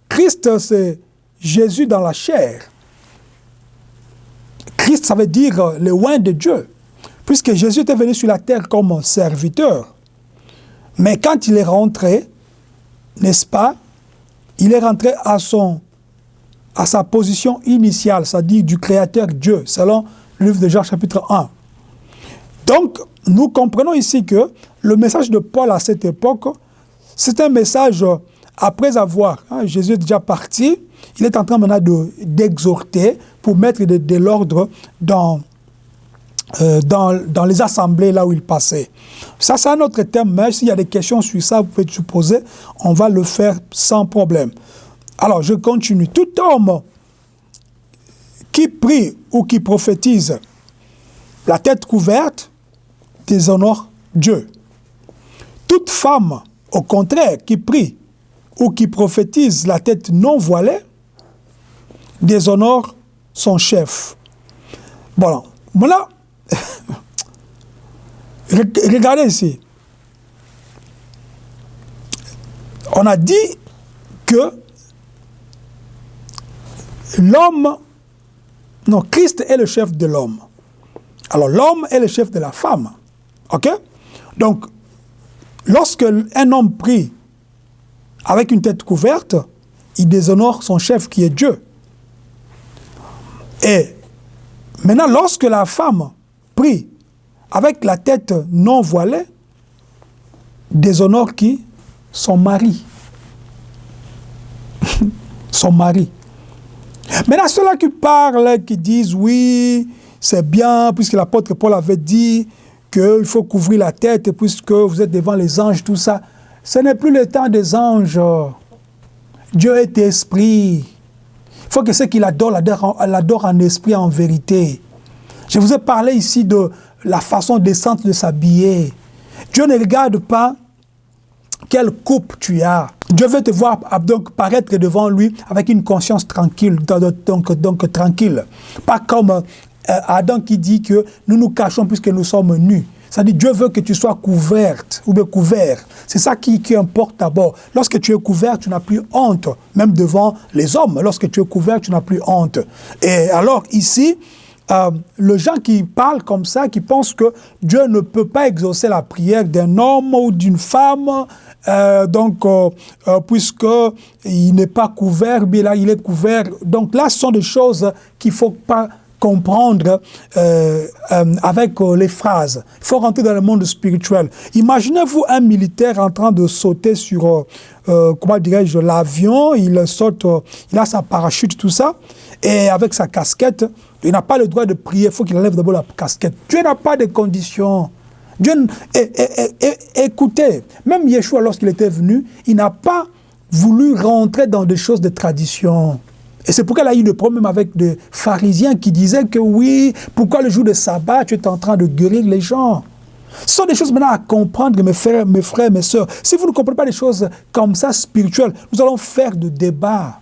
Speaker 1: Christ, c'est Jésus dans la chair. Christ, ça veut dire le oin de Dieu, puisque Jésus était venu sur la terre comme serviteur. Mais quand il est rentré, n'est-ce pas, il est rentré à, son, à sa position initiale, c'est-à-dire du Créateur Dieu, selon le livre de Jean chapitre 1. Donc, nous comprenons ici que le message de Paul à cette époque, c'est un message après avoir, hein, Jésus est déjà parti, il est en train maintenant d'exhorter pour mettre de, l'ordre dans, euh, dans, dans, les assemblées là où il passait. Ça, c'est un autre thème, mais s'il y a des questions sur ça, vous pouvez supposer, on va le faire sans problème. Alors, je continue. Tout homme qui prie ou qui prophétise la tête couverte déshonore Dieu. Toute femme, au contraire, qui prie ou qui prophétise la tête non voilée, déshonore son chef. Bon, voilà. Regardez ici. On a dit que l'homme, non, Christ est le chef de l'homme. Alors l'homme est le chef de la femme. OK? Donc, lorsque un homme prie avec une tête couverte, il déshonore son chef qui est Dieu. Et maintenant, lorsque la femme prie avec la tête non voilée déshonore qui? Son mari. Son mari. Maintenant, ceux-là qui parlent, qui disent oui, c'est bien, puisque l'apôtre Paul avait dit qu'il faut couvrir la tête, puisque vous êtes devant les anges, tout ça. Ce n'est plus le temps des anges. Dieu est esprit. Il faut que ceux qui l'adorent, l'adorent en esprit, en vérité. Je vous ai parlé ici de la façon décente de s'habiller. Dieu ne regarde pas quelle coupe tu as. Dieu veut te voir donc paraître devant lui avec une conscience tranquille, donc, donc tranquille. Pas comme Adam qui dit que nous nous cachons puisque nous sommes nus. C'est-à-dire Dieu veut que tu sois couverte ou bien couvert. C'est ça qui, importe d'abord. Lorsque tu es couvert, tu n'as plus honte, même devant les hommes. Lorsque tu es couvert, tu n'as plus honte. Et alors ici, euh, le gens qui parlent comme ça, qui pensent que Dieu ne peut pas exaucer la prière d'un homme ou d'une femme, euh, donc euh, euh puisqu'il n'est pas couvert, bien là il est couvert. Donc là, ce sont des choses qu'il faut pas comprendre avec les phrases. Il faut rentrer dans le monde spirituel. Imaginez-vous un militaire en train de sauter sur, comment dirais-je, l'avion, il saute, il a sa parachute, tout ça, et avec sa casquette, il n'a pas le droit de prier, il faut qu'il enlève d'abord la casquette. Dieu n'a pas de conditions. Dieu, écoutez, même Yeshua, lorsqu'il était venu, il n'a pas voulu rentrer dans des choses de tradition. Et c'est pourquoi il a eu des problèmes avec des pharisiens qui disaient que oui, pourquoi le jour de sabbat, tu es en train de guérir les gens? Ce sont des choses maintenant à comprendre, mes frères, mes frères, sœurs. Si vous ne comprenez pas des choses comme ça, spirituelles, nous allons faire de débats.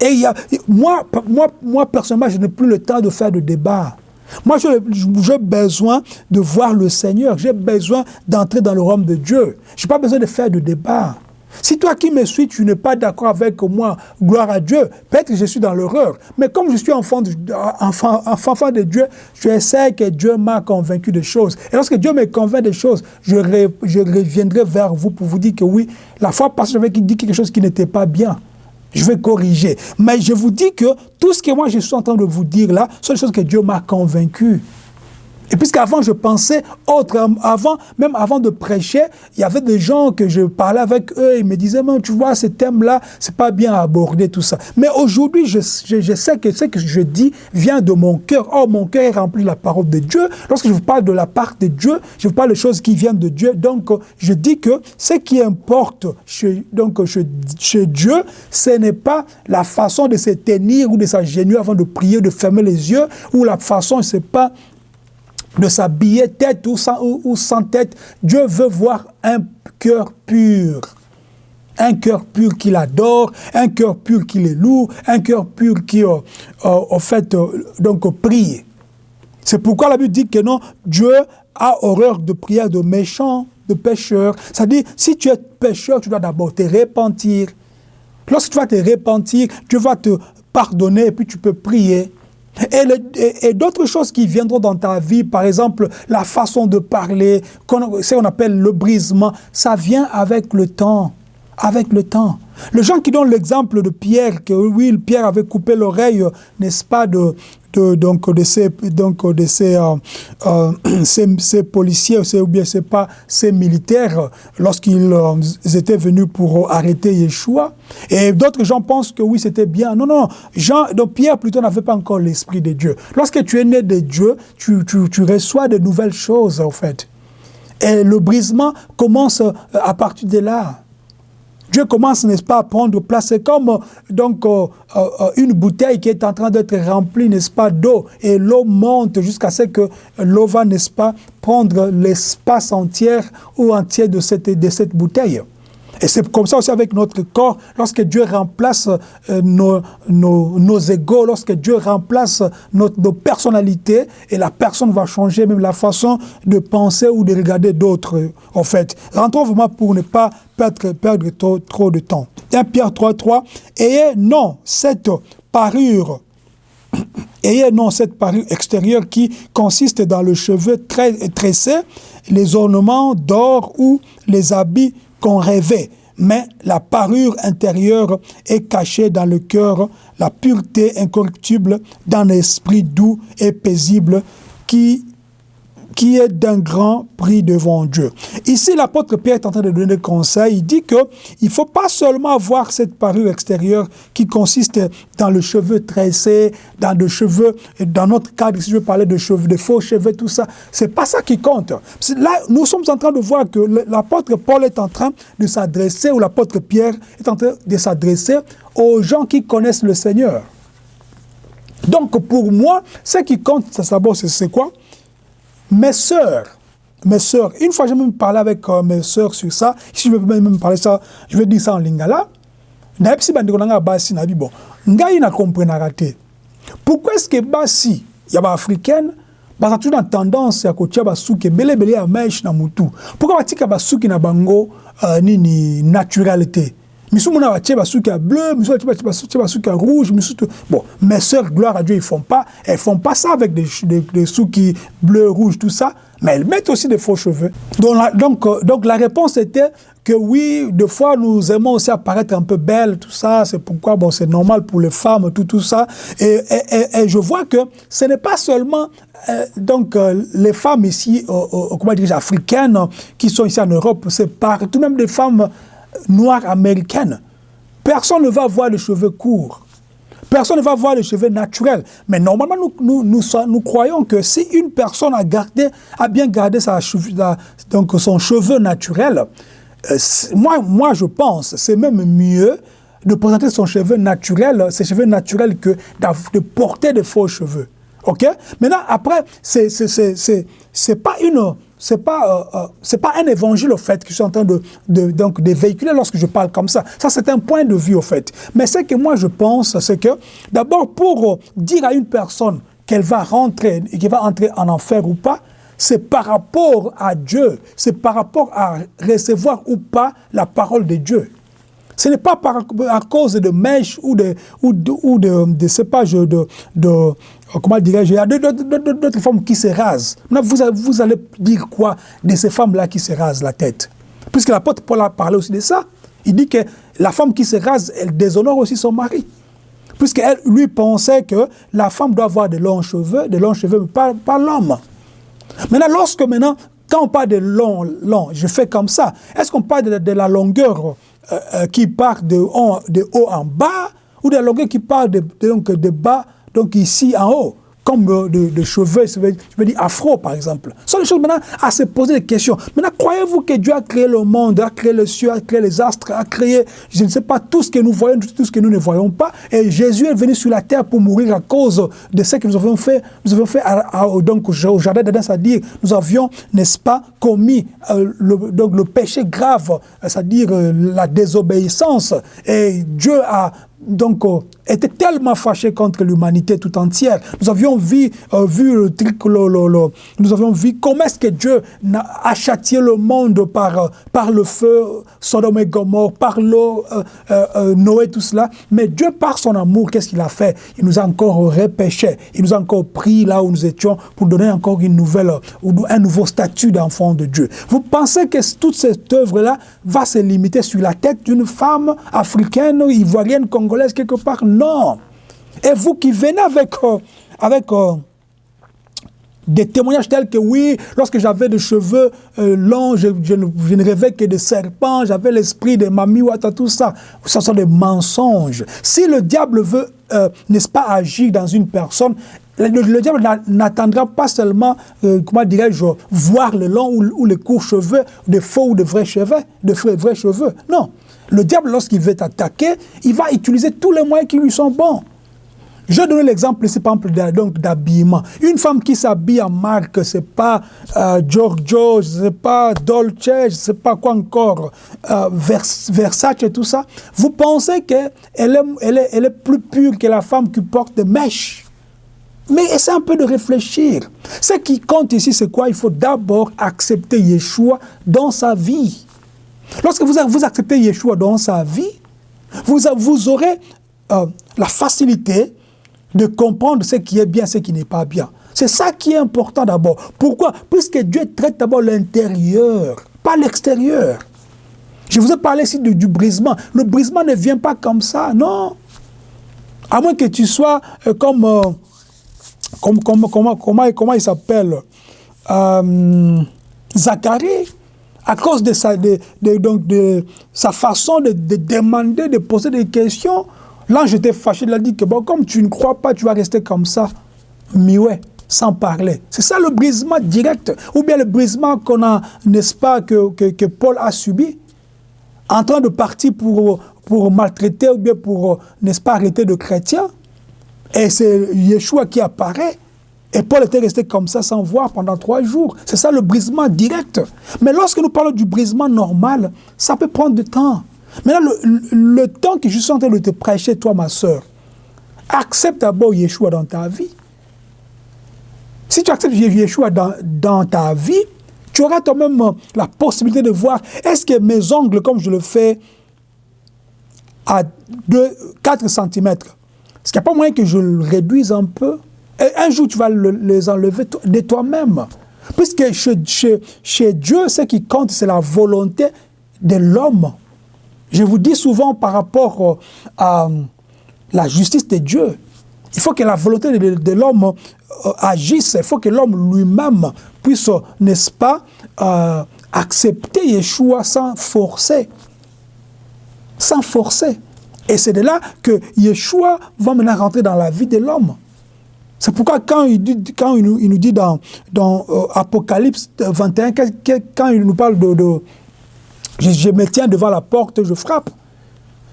Speaker 1: Et moi, moi, moi, personnellement, je n'ai plus le temps de faire de débats. Moi, j'ai besoin de voir le Seigneur. J'ai besoin d'entrer dans le royaume de Dieu. Je n'ai pas besoin de faire de débats. Si toi qui me suis, tu n'es pas d'accord avec moi, gloire à Dieu, peut-être je suis dans l'horreur. Mais comme je suis enfant de, de Dieu, je sais que Dieu m'a convaincu des choses. Et lorsque Dieu me convainc des choses, je, je reviendrai vers vous pour vous dire que oui, la fois passée, j'avais dit quelque chose qui n'était pas bien. Je vais corriger. Mais je vous dis que tout ce que moi je suis en train de vous dire là, sont des choses que Dieu m'a convaincu. Et puisqu'avant, je pensais autre, avant, même avant de prêcher, il y avait des gens que je parlais avec eux, ils me disaient, mais tu vois, ce thème-là, c'est pas bien aborder tout ça. Mais aujourd'hui, je, je, sais que ce que je dis vient de mon cœur. Oh, mon cœur est rempli de la parole de Dieu. Lorsque je vous parle de la part de Dieu, je vous parle de choses qui viennent de Dieu. Donc, je dis que ce qui importe chez, donc, chez, chez Dieu, ce n'est pas la façon de se tenir ou de s'agenouiller avant de prier, de fermer les yeux, ou la façon, c'est pas de s'habiller tête ou sans, tête. Dieu veut voir un cœur pur. Un cœur pur qu'il adore, un cœur pur qui est loue, un cœur pur qui, euh, fait, euh, donc, prie. C'est pourquoi la Bible dit que non, Dieu a horreur de prière de méchants, de pécheurs. C'est-à-dire, si tu es pécheur, tu dois d'abord te repentir. Lorsque tu vas te repentir, Dieu va te pardonner et puis tu peux prier. Et, d'autres choses qui viendront dans ta vie, par exemple, la façon de parler, ce qu'on appelle le brisement, ça vient avec le temps. Avec le temps. Le gens qui donnent l'exemple de Pierre, que oui, Pierre avait coupé l'oreille, n'est-ce pas, de, de, donc, de ces, donc, de ces, euh, euh, ces, policiers, ou bien c'est pas ces militaires, lorsqu'ils euh, étaient venus pour arrêter Yeshua. Et d'autres gens pensent que oui, c'était bien. Non, non, Jean, donc Pierre plutôt n'avait pas encore l'Esprit de Dieu. Lorsque tu es né de Dieu, tu, tu, tu reçois de nouvelles choses, en fait. Et le brisement commence à partir de là. Dieu commence, n'est-ce pas, à prendre place. C'est comme donc, euh, euh, une bouteille qui est en train d'être remplie, n'est-ce pas, d'eau. Et l'eau monte jusqu'à ce que l'eau va, n'est-ce pas, prendre l'espace entier ou entier de cette bouteille. Et c'est comme ça aussi avec notre corps, lorsque Dieu remplace euh, nos, nos, égaux, lorsque Dieu remplace notre, nos personnalités, et la personne va changer même la façon de penser ou de regarder d'autres, en fait. Rentrons vraiment pour ne pas perdre, perdre trop, trop de temps. 1 Pierre 3, 3, ayez non cette parure Ayez non cette parure extérieure qui consiste dans le cheveu tressé, les ornements d'or ou les habits qu'on rêvait, mais la parure intérieure est cachée dans le cœur, la pureté incorruptible dans l'esprit doux et paisible qui qui est d'un grand prix devant Dieu. Ici, l'apôtre Pierre est en train de donner des conseils. Il dit que il faut pas seulement avoir cette parure extérieure qui consiste dans le cheveu tressé, dans le cheveux, dans notre cadre, si je parler de cheveux, de faux cheveux, tout ça. C'est pas ça qui compte. Là, nous sommes en train de voir que l'apôtre Paul est en train de s'adresser, ou l'apôtre Pierre est en train de s'adresser aux gens qui connaissent le Seigneur. Donc, pour moi, ce qui compte, d'abord, c'est quoi? Mes sœurs, mes sœurs, une fois j'ai même parlé avec euh, mes sœurs sur ça, si je veux même parler ça, je vais dire ça en lingala, nayebi bandeko basi na bon. Ngai na comprenaka te pourquoi est-ce que basi ya baafricaine baza toujours na tendance ya kotia basuki ebelebele ya meshe na mutu pourquoi batika basuki na bango uh, nini naturel te misumu na batie basuki ya bleu misumu batie basuki ya rouge misumu bon mes sœurs gloire à Dieu ils font pas elles font pas ça avec des, des, des souki bleu rouge tout ça mais elles mettent aussi des faux cheveux donc la, donc, euh, la réponse était que oui, des fois nous aimons aussi apparaître un peu belles, tout ça, c'est pourquoi bon, c'est normal pour les femmes, tout, tout ça. Et, et, et je vois que ce n'est pas seulement euh, donc, euh, les femmes ici, euh comment dire, africaines, qui sont ici en Europe, c'est partout, même des femmes noire américaine. Personne ne va voir les cheveux courts. Personne ne va voir les cheveux naturels. Mais normalement, nous, nous, nous, nous croyons que si une personne a, gardé, a bien gardé sa, donc son cheveu naturel, euh, moi, moi, je pense, c'est même mieux de présenter son cheveu naturel, ses cheveux naturels, que de porter de faux cheveux. OK? Maintenant, après, c'est pas une c'est pas euh, euh, pas un évangile au fait que je suis en train de, donc de véhiculer lorsque je parle comme ça. Ça c'est un point de vue au fait. Mais ce que moi je pense, c'est que d'abord pour dire à une personne qu'elle va rentrer et qu'elle va entrer en enfer ou pas, c'est par rapport à Dieu, c'est par rapport à recevoir ou pas la parole de Dieu. Ce n'est pas à cause de mèches ou de, ou de, ou de, de, de, comment dirais-je, d'autres femmes qui se rasent. Vous, vous allez dire quoi de ces femmes-là qui se rasent la tête? Puisque l'apôtre Paul a parlé aussi de ça. Il dit que la femme qui se rase, elle déshonore aussi son mari. Puisqu'elle lui pensait que la femme doit avoir de longs cheveux, de longs cheveux, mais pas, l'homme. Maintenant, lorsque maintenant, quand on parle de long, long, je fais comme ça, est-ce qu'on parle de, la longueur? Euh, euh, qui part de, haut, en bas ou de la longueur qui part de, donc, de bas donc ici en haut, comme de, de cheveux, je veux dire afro par exemple. Ce sont des choses maintenant à se poser des questions. Maintenant, croyez-vous que Dieu a créé le monde, a créé le ciel, a créé les astres, a créé, je ne sais pas, tout ce que nous voyons, tout ce que nous ne voyons pas. Et Jésus est venu sur la terre pour mourir à cause de ce que nous avons fait, nous avons fait donc, au jardin d'Adam, c'est-à-dire nous avions, n'est-ce pas, commis euh, le, donc, le péché grave, c'est-à-dire euh, la désobéissance. Et Dieu a donc, euh, était tellement fâché contre l'humanité tout entière. Nous avions vu, euh, vu le truc, nous avions vu comment est-ce que Dieu a châtié le monde par, euh, par le feu, Sodome et Gomorre, par l'eau, euh, Noé, tout cela. Mais Dieu, par son amour, qu'est-ce qu'il a fait? Il nous a encore repêché, il nous a encore pris là où nous étions pour donner encore une nouvelle, un nouveau statut d'enfant de Dieu. Vous pensez que toute cette œuvre-là va se limiter sur la tête d'une femme africaine, ivoirienne, congolaise, quelque part? Non. Et vous qui venez avec, euh, avec euh, des témoignages tels que oui, lorsque j'avais des cheveux euh, longs, je, ne, rêvais que de serpents, j'avais l'esprit de Mamiwata, tout ça. Ce sont des mensonges. Si le diable veut, n'est-ce pas, agir dans une personne, le, le diable n'attendra pas seulement, comment dirais-je, voir le long ou, ou, les courts cheveux, de faux ou de vrais cheveux, de vrais, vrais cheveux. Non. Le diable, lorsqu'il veut t'attaquer, il va utiliser tous les moyens qui lui sont bons. Je vais donner l'exemple ici, par exemple, d'habillement. Une femme qui s'habille en marque, c'est pas euh, Giorgio, c'est pas Dolce, sais pas quoi encore, euh, Versace et tout ça. Vous pensez qu'elle est, elle est, est plus pure que la femme qui porte des mèches. Mais essayez un peu de réfléchir. Ce qui compte ici, c'est quoi? Il faut d'abord accepter Yeshua dans sa vie. Lorsque vous, vous acceptez Yeshua dans sa vie, vous, vous aurez euh, la facilité de comprendre ce qui est bien, ce qui n'est pas bien. C'est ça qui est important d'abord. Pourquoi? Puisque Dieu traite d'abord l'intérieur, pas l'extérieur. Je vous ai parlé ici du, brisement. Le brisement ne vient pas comme ça, non. À moins que tu sois euh, comme, euh, comme, comme, comment, comment, comment il s'appelle Zacharie, à cause de sa, de, donc de sa façon de, demander, de poser des questions, l'ange était fâché, il a dit que bon, comme tu ne crois pas, tu vas rester comme ça, ouais, sans parler. C'est ça le brisement direct, ou bien le brisement qu'on a, n'est-ce pas, que, que, Paul a subi, en train de partir pour, pour maltraiter ou bien pour, n'est-ce pas, arrêter de chrétiens. Et c'est Yeshua qui apparaît et Paul était resté comme ça sans voir pendant trois jours. C'est ça le brisement direct. Mais lorsque nous parlons du brisement normal, ça peut prendre du temps. Maintenant, le, temps que je suis en train de te prêcher, toi, ma soeur, accepte d'abord Yeshua dans ta vie. Si tu acceptes Yeshua dans, dans ta vie, tu auras toi-même la possibilité de voir, est-ce que mes ongles, comme je le fais, à 2, 4 cm, est-ce qu'il n'y a pas moyen que je le réduise un peu? Un jour, tu vas les enlever de toi-même. Puisque chez, Dieu, ce qui compte, c'est la volonté de l'homme. Je vous dis souvent par rapport euh, à la justice de Dieu, il faut que la volonté de, l'homme euh, agisse, il faut que l'homme lui-même puisse, n'est-ce pas, euh, accepter Yeshua sans forcer. Sans forcer. Et c'est de là que Yeshua va maintenant rentrer dans la vie de l'homme. C'est pourquoi quand il, nous, dit dans, euh, Apocalypse 21, quand il nous parle de, de je, je, me tiens devant la porte, je frappe,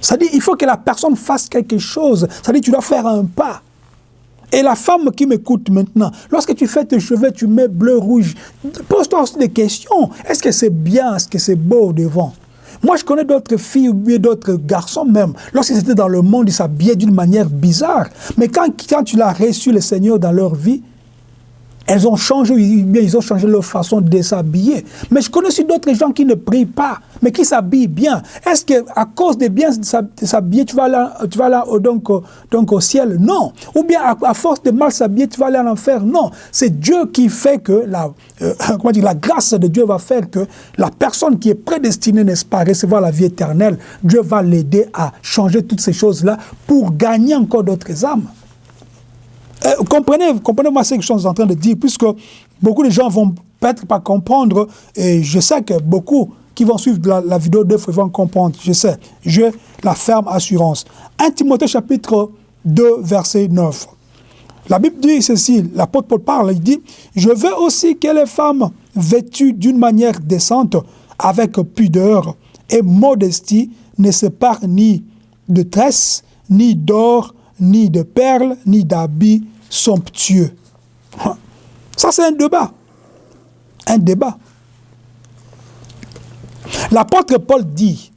Speaker 1: ça dit il faut que la personne fasse quelque chose. Ça dit tu dois faire un pas. Et la femme qui m'écoute maintenant, lorsque tu fais tes cheveux, tu mets bleu, rouge, pose-toi aussi des questions. Est-ce que c'est bien, est-ce que c'est beau devant? Moi, je connais d'autres filles ou d'autres garçons même. Lorsqu'ils étaient dans le monde, ils s'habillaient d'une manière bizarre. Mais quand, quand tu l'as reçu, le Seigneur, dans leur vie, elles ont changé, ils ont changé leur façon de s'habiller. Mais je connais aussi d'autres gens qui ne prient pas, mais qui s'habillent bien. Est-ce qu'à cause des biens de s'habiller, tu vas là, tu vas là donc, donc au ciel? Non. Ou bien à, force de mal s'habiller, tu vas aller en enfer Non. C'est Dieu qui fait que la, euh, dire, la grâce de Dieu va faire que la personne qui est prédestinée, n'est-ce pas, à recevoir la vie éternelle, Dieu va l'aider à changer toutes ces choses-là pour gagner encore d'autres âmes. Euh, comprenez, comprenez-moi ce que je suis en train de dire, puisque beaucoup de gens vont peut-être pas comprendre, et je sais que beaucoup qui vont suivre la, vidéo de vont comprendre, je sais, j'ai la ferme assurance. 1 Timothée chapitre 2, verset 9. La Bible dit ceci, l'apôtre Paul parle, il dit, « Je veux aussi que les femmes vêtues d'une manière décente, avec pudeur et modestie, ne se parent ni de tresses, ni d'or, ni de perles, ni d'habits somptueux. Ça, c'est un débat. Un débat. L'apôtre Paul dit,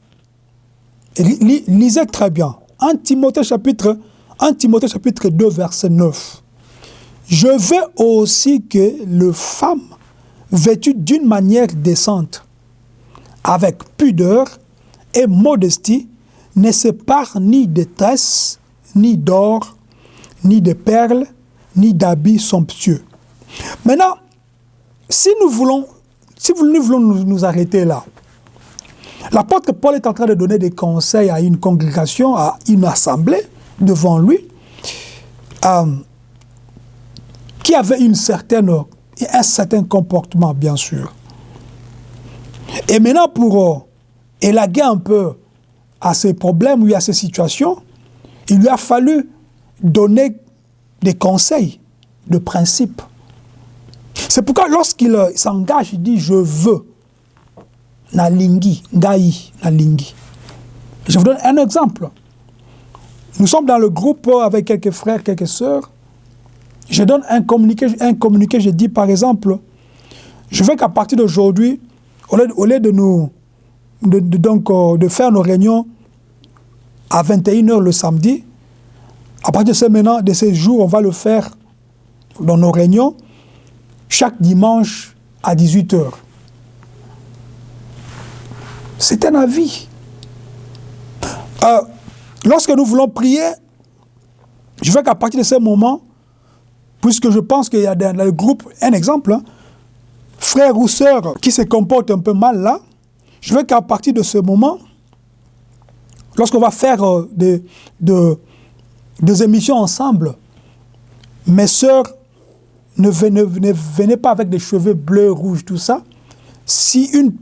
Speaker 1: lisez très bien, 1 Timothée chapitre, 1 Timothée chapitre 2, verset 9. Je veux aussi que les femmes vêtues d'une manière décente, avec pudeur et modestie, ne se parent ni de tresses, ni d'or, ni de perles, ni d'habits somptueux. Maintenant, si nous voulons, si nous voulons nous, arrêter là, l'apôtre Paul est en train de donner des conseils à une congrégation, à une assemblée devant lui, euh, qui avait un certain comportement, bien sûr. Et maintenant, pour euh, élaguer un peu à ces problèmes ou à ces situations, il lui a fallu donner des conseils de principe. C'est pourquoi lorsqu'il s'engage, il dit « je veux ». Je vous donne un exemple. Nous sommes dans le groupe avec quelques frères, quelques sœurs. Je donne un communiqué, un communiqué je dis par exemple, je veux qu'à partir d'aujourd'hui, au lieu, de nous, euh, de faire nos réunions à 21h le samedi. À partir de ce moment, de ces jours, on va le faire dans nos réunions, chaque dimanche à 18h. C'est un avis. Euh, lorsque nous voulons prier, je veux qu'à partir de ce moment, puisque je pense qu'il y a dans le groupe, un exemple, hein, frère ou sœur qui se comporte un peu mal là, je veux qu'à partir de ce moment, Lorsqu'on va faire euh, des, émissions ensemble, mes sœurs ne venez, ne venez pas avec des cheveux bleus, rouges, tout ça. Si une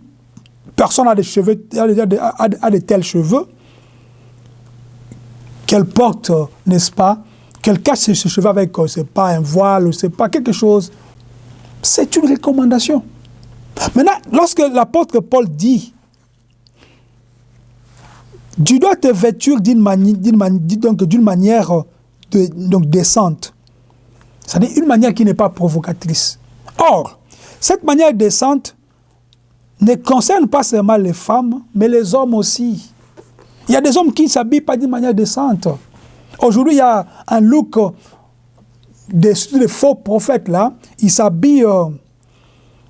Speaker 1: personne a des cheveux, a, a de tels cheveux, qu'elle porte, n'est-ce pas, qu'elle cache ses cheveux avec, euh, c'est pas un voile, c'est pas quelque chose, c'est une recommandation. Maintenant, lorsque l'apôtre Paul dit, tu dois te vêtir d'une manière de, donc décente, c'est-à-dire une manière qui n'est pas provocatrice. Or, cette manière décente ne concerne pas seulement les femmes, mais les hommes aussi. Il y a des hommes qui ne s'habillent pas d'une manière décente. Aujourd'hui, il y a un look des, faux prophètes là. Ils s'habillent euh,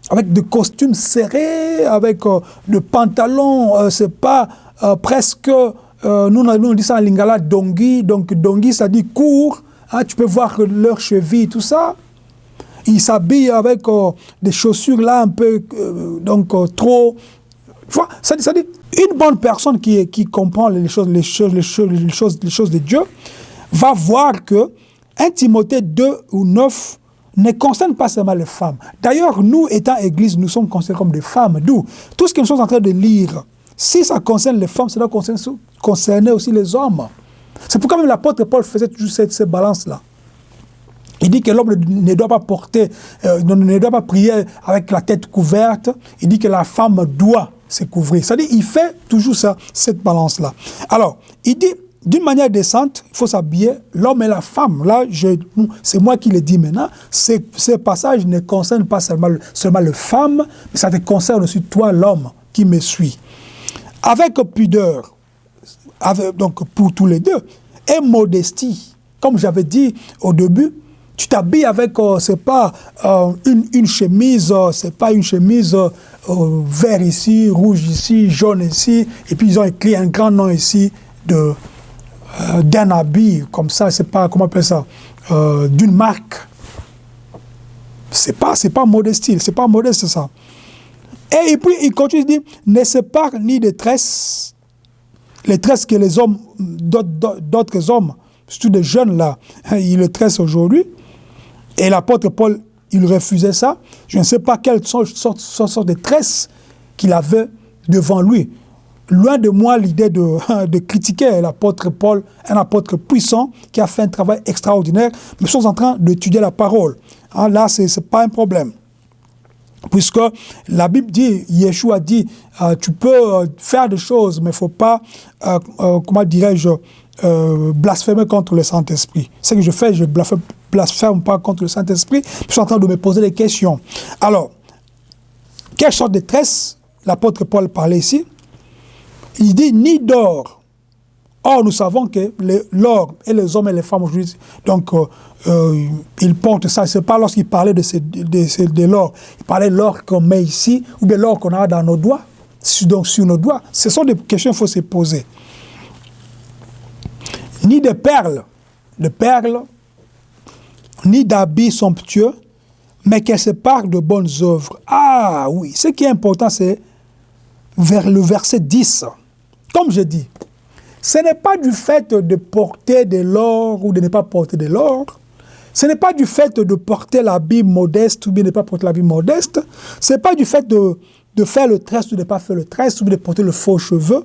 Speaker 1: avec des costumes serrés, avec euh, le pantalon, euh, c'est pas presque, nous, nous on dit ça en lingala, dongi. Donc dongi, ça dit court. Hein, tu peux voir leurs chevilles, tout ça. Ils s'habillent avec des chaussures là un peu, donc trop. Tu vois, ça, ça dit une bonne personne qui, qui comprend les choses, les, choses, les, choses, les, choses, les choses de Dieu va voir que 1 Timothée 2 ou 9 ne concerne pas seulement les femmes. D'ailleurs, nous, étant Église, nous sommes considérés comme des femmes. D'où? Tout ce que nous sommes en train de lire, si ça concerne les femmes, ça doit concerner, aussi les hommes. C'est pourquoi même l'apôtre Paul faisait toujours cette, balance-là. Il dit que l'homme ne doit pas porter, euh, ne doit pas prier avec la tête couverte. Il dit que la femme doit se couvrir. C'est-à-dire, il fait toujours ça, cette balance-là. Alors, il dit, d'une manière décente, il faut s'habiller, l'homme et la femme. Là, c'est moi qui le dis maintenant. Ces, ces passages ne concernent pas seulement, seulement le femme, mais ça te concerne aussi toi, l'homme, qui me suit. Avec pudeur, avec, donc pour tous les deux, et modestie. Comme j'avais dit au début, tu t'habilles avec, euh, c'est pas euh, une, chemise, euh, c'est pas une chemise vert ici, rouge ici, jaune ici, et puis ils ont écrit un grand nom ici de d'un habit comme ça, c'est pas, comment on appelle ça, d'une marque. C'est pas, c'est pas modeste, c'est pas modeste ça. Et, puis il continue, il dit, ne sépare ni des tresses, les tresses que les hommes, d'autres hommes, surtout des jeunes là, ils le tressent aujourd'hui, et l'apôtre Paul, il refusait ça. Je ne sais pas quelle sorte, sorte, de tresse qu'il avait devant lui. Loin de moi l'idée de, de, critiquer l'apôtre Paul, un apôtre puissant qui a fait un travail extraordinaire. Nous sommes en train d'étudier la parole. Hein, là, ce n'est pas un problème. Puisque la Bible dit, Yeshua dit, euh, tu peux euh, faire des choses, mais il ne faut pas, euh, comment dirais-je, blasphémer contre le Saint-Esprit. Ce que je fais, je blasphème blasphème pas contre le Saint-Esprit, je suis en train de me poser des questions. Alors, quelle sorte de tresse l'apôtre Paul parlait ici? Il dit ni d'or. Or, nous savons que l'or et les hommes et les femmes aujourd'hui, donc, euh, euh, ils portent ça. Ce n'est pas lorsqu'il parlait de, de, de l'or. Il parlait de l'or qu'on met ici ou de l'or qu'on a dans nos doigts, donc sur nos doigts. Ce sont des questions qu'il faut se poser. Ni de perles. De perles, ni d'habits somptueux, mais qu'elle se parle de bonnes œuvres. Ah oui, ce qui est important, c'est vers le verset 10. Comme je dis, ce n'est pas du fait de porter de l'or ou de ne pas porter de l'or. Ce n'est pas du fait de porter l'habit modeste ou bien de ne pas porter l'habit modeste. Ce n'est pas du fait de, de, faire le tresse ou de ne pas faire le tresse ou de porter le faux cheveux.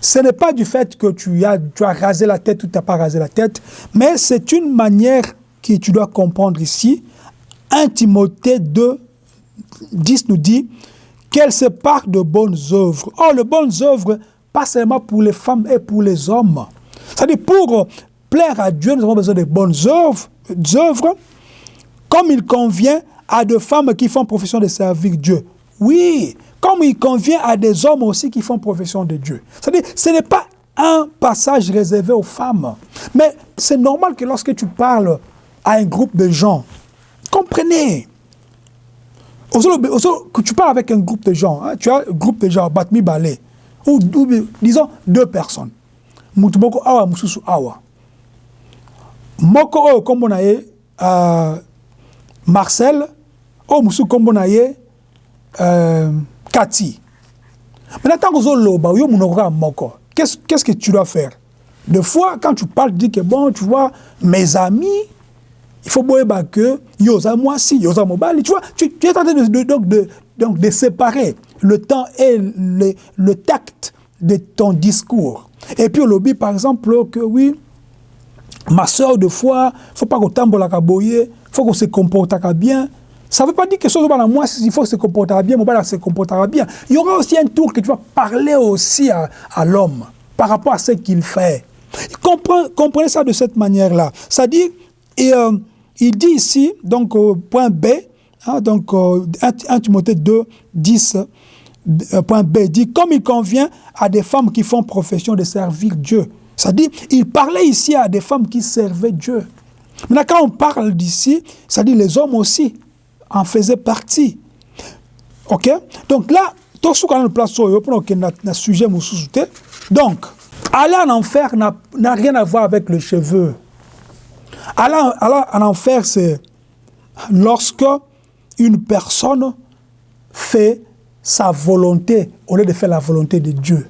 Speaker 1: Ce n'est pas du fait que tu as, tu as rasé la tête ou tu n'as pas rasé la tête, mais c'est une manière que tu dois comprendre ici. 1 Timothée 2, 10 nous dit qu'elle se part de bonnes œuvres. Oh, les bonnes œuvres, pas seulement pour les femmes et pour les hommes. C'est-à-dire, pour plaire à Dieu, nous avons besoin de bonnes œuvres, comme il convient à des femmes qui font profession de servir Dieu. Oui, comme il convient à des hommes aussi qui font profession de Dieu. C'est-à-dire, ce n'est pas un passage réservé aux femmes. Mais c'est normal que lorsque tu parles à un groupe de gens. Comprenez. Que tu parles avec un groupe de gens, hein, tu as un groupe de gens, Batmi Balé, ou, disons deux personnes. Awa, mususu awa. Moko o kombo na euh, Marcel, o musu kombo na ye, euh, Cathy. Maintenant, tant que yo munoko moko, qu'est-ce que tu dois faire? Des fois, quand tu parles, tu dis que bon, tu vois, mes amis, il faut boire que yosa si yosa mobali. Tu vois, tu, tu, es de, de, donc, de, donc, de séparer le temps et le, le tact de ton discours. Et puis lobby, par exemple, que oui, ma soeur, de ne faut pas qu'on tambour la il faut qu'on se comporte bien. Ça ne veut pas dire que chose dans moi, il faut se comporter bien, mon se comportera bien. Il y aura aussi un tour que tu vas parler aussi à, à l'homme par rapport à ce qu'il fait. Comprenez ça de cette manière-là. C'est-à-dire, euh, il dit ici, donc au point B, hein, donc euh, 1 Timothée 2, 10, euh, point B, dit, comme il convient à des femmes qui font profession de servir Dieu. C'est-à-dire, il parlait ici à des femmes qui servaient Dieu. Maintenant, quand on parle d'ici, c'est-à-dire les hommes aussi en faisaient partie. OK? Donc là, tout ce qu'on a place sur le sujet Donc, aller en enfer n'a rien à voir avec le cheveu. Aller, en enfer, c'est lorsque une personne fait sa volonté au lieu de faire la volonté de Dieu.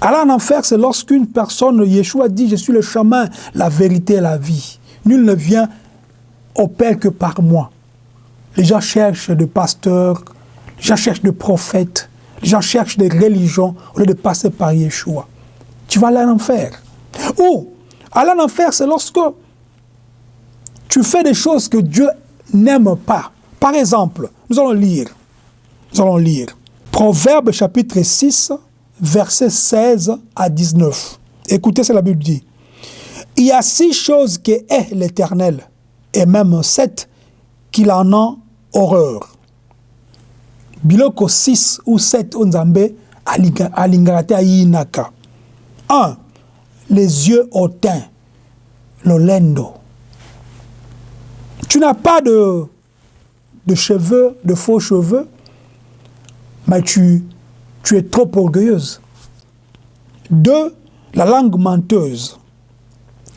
Speaker 1: Aller en enfer, c'est lorsqu'une personne, Yeshua dit, je suis le chemin, la vérité et la vie. Nul ne vient au Père que par moi. Les gens cherchent des pasteurs, les gens cherchent des prophètes, les gens cherchent des religions au lieu de passer par Yeshua. Tu vas aller en enfer. Ou, aller en enfer, c'est lorsque tu fais des choses que Dieu n'aime pas. Par exemple, nous allons lire, nous allons lire Proverbe chapitre 6, versets 16 à 19. Écoutez ce que la Bible dit. Il y a six choses qui est l'Éternel, et même sept qu'il en a horreur. Biloko 6 ou 7 onzambe alingarate ayinaka. 1. Les yeux hautains, l'olendo. Tu n'as pas de, de cheveux, de faux cheveux, mais tu, tu es trop orgueilleuse. Deux, la langue menteuse.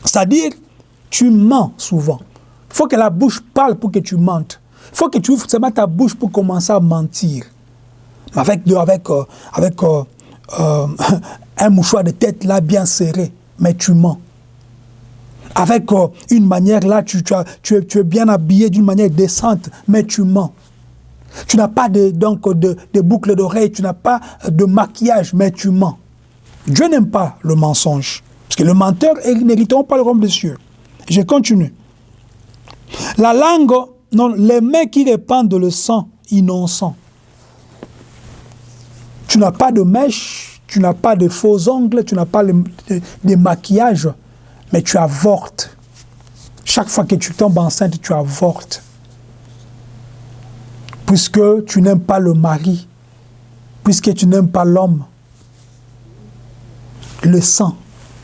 Speaker 1: C'est-à-dire, tu mens souvent. Il faut que la bouche parle pour que tu mentes. Il faut que tu ouvres seulement ta bouche pour commencer à mentir. Avec, euh, euh, euh, un mouchoir de tête là bien serré, mais tu mens. Avec une manière là, tu, tu, tu, es, tu es bien habillé d'une manière décente, mais tu mens. Tu n'as pas de, donc, de, boucles d'oreilles, tu n'as pas de maquillage, mais tu mens. Dieu n'aime pas le mensonge. Parce que le menteur n'hériteront pas le royaume des cieux. Je continue. La langue, non, les mains qui répandent le sang innocent. Tu n'as pas de mèche, tu n'as pas de faux ongles, tu n'as pas de, de, de, maquillage, mais tu avortes. Chaque fois que tu tombes enceinte, tu avortes. Puisque tu n'aimes pas le mari, puisque tu n'aimes pas l'homme, le sang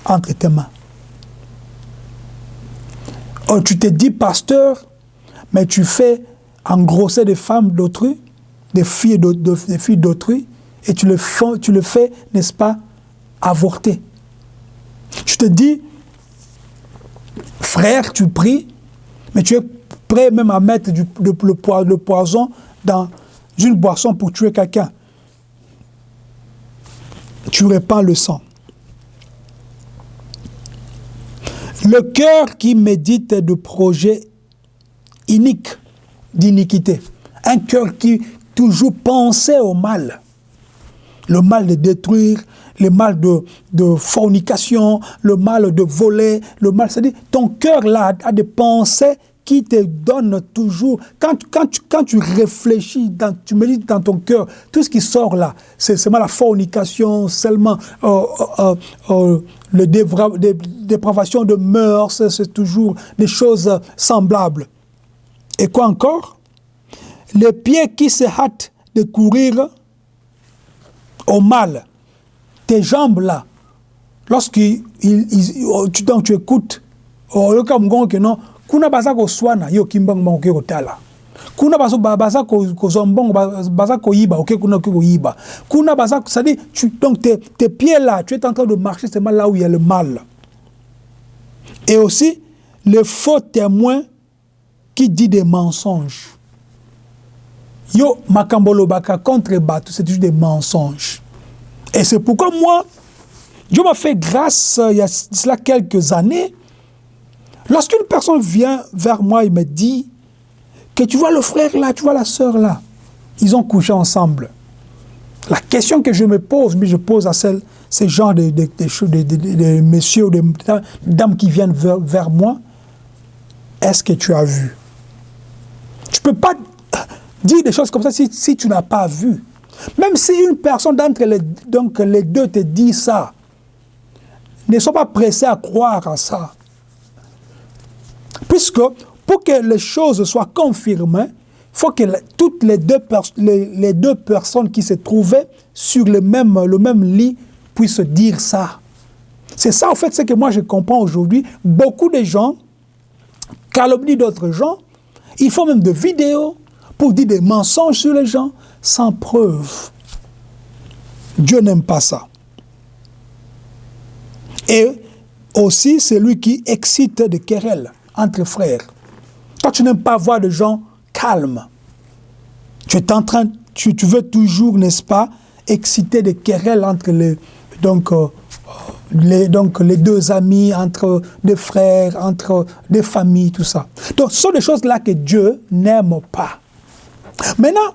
Speaker 1: entre tes mains. Oh, tu te dis pasteur, mais tu fais engrosser des femmes d'autrui, des filles d'autrui, et tu le, fais, fais, n'est-ce pas, avorter. Tu te dis, frère, tu pries, mais tu es prêt même à mettre du, le poison dans une boisson pour tuer quelqu'un. Tu répands le sang. Le cœur qui médite de projets iniques, d'iniquité. Un cœur qui toujours pensait au mal le mal de détruire, le mal de, fornication, le mal de voler, le mal, c'est-à-dire ton cœur là a des pensées qui te donnent toujours, quand, quand, tu, quand tu réfléchis, dans, tu médites dans ton cœur, tout ce qui sort là, c'est seulement la fornication, seulement euh, euh, euh, le dévra, dé, dépravation de mœurs, c'est toujours des choses semblables. Et quoi encore? Les pieds qui se hâtent de courir au mal, tes jambes là, lorsque oh, tu, donc, tu écoutes, oh, que non, kuna baza koswana yo kimbanga oke kotala kuna bazo baza kozwa mbongo baza koyiba oke kuna oke koyiba kuna baza c'est-à-dire tu donc tes, tes pieds là tu es en train de marcher seulement là où il y a le mal. Et aussi le faux témoin qui dit des mensonges. Yo makambolo baka contre bateau c'est toujours des mensonges. Et c'est pourquoi moi Dieu m'a fait grâce il y a cela quelques années Lorsqu'une personne vient vers moi et me dit que tu vois le frère là, tu vois la sœur là, ils ont couché ensemble. La question que je me pose, mais je pose à ces gens de, messieurs ou de dames qui viennent vers, moi, est-ce que tu as vu? Tu ne peux pas dire des choses comme ça si, tu n'as pas vu. Même si une personne d'entre les, les deux te dit ça, ne sois pas pressé à croire à ça. Puisque pour que les choses soient confirmées, il faut que toutes les deux, les, deux, personnes qui se trouvaient sur le même, le même lit puissent dire ça. C'est ça, en fait, ce que moi je comprends aujourd'hui. Beaucoup de gens calomnient d'autres gens. Ils font même des vidéos pour dire des mensonges sur les gens sans preuve. Dieu n'aime pas ça. Et aussi, c'est lui qui excite des querelles entre frères. Toi, tu n'aimes pas voir des gens calmes. Tu es en train, tu, veux toujours, n'est-ce pas, exciter des querelles entre les, donc, euh, les, les deux amis, entre des frères, entre des familles, tout ça. Donc, ce sont des choses-là que Dieu n'aime pas. Maintenant,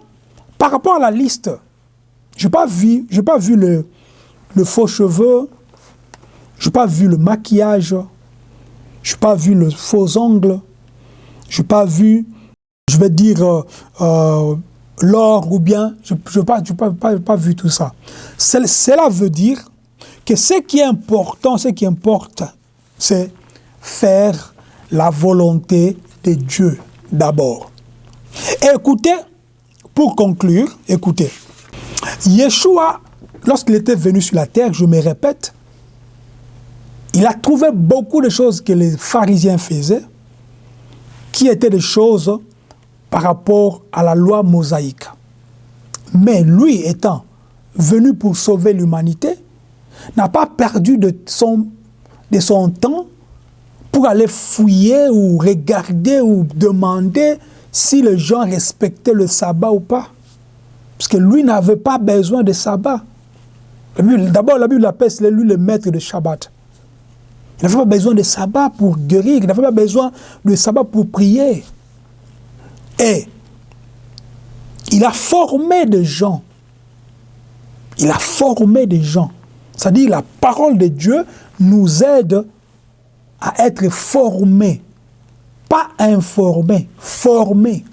Speaker 1: par rapport à la liste, je n'ai pas vu, pas vu le, le faux cheveux, je n'ai pas vu le maquillage, je n'ai pas vu le faux ongle, je n'ai pas vu, je vais dire, euh, euh, l'or ou bien, je n'ai pas, pas, pas, vu tout ça. Cela veut dire que ce qui est important, ce qui importe, c'est faire la volonté de Dieu d'abord. écoutez, pour conclure, écoutez, Yeshua, lorsqu'il était venu sur la terre, je me répète, il a trouvé beaucoup de choses que les pharisiens faisaient, qui étaient des choses par rapport à la loi mosaïque. Mais lui étant venu pour sauver l'humanité, n'a pas perdu de son, temps pour aller fouiller ou regarder ou demander si les gens respectaient le sabbat ou pas. Parce que lui n'avait pas besoin de sabbat. D'abord, la Bible l'appelle lui le maître de Shabbat. Il n'avait pas besoin de sabbat pour guérir, il n'avait pas besoin de sabbat pour prier. Et il a formé des gens. Il a formé des gens. C'est-à-dire la parole de Dieu nous aide à être formés. Pas informés, formés.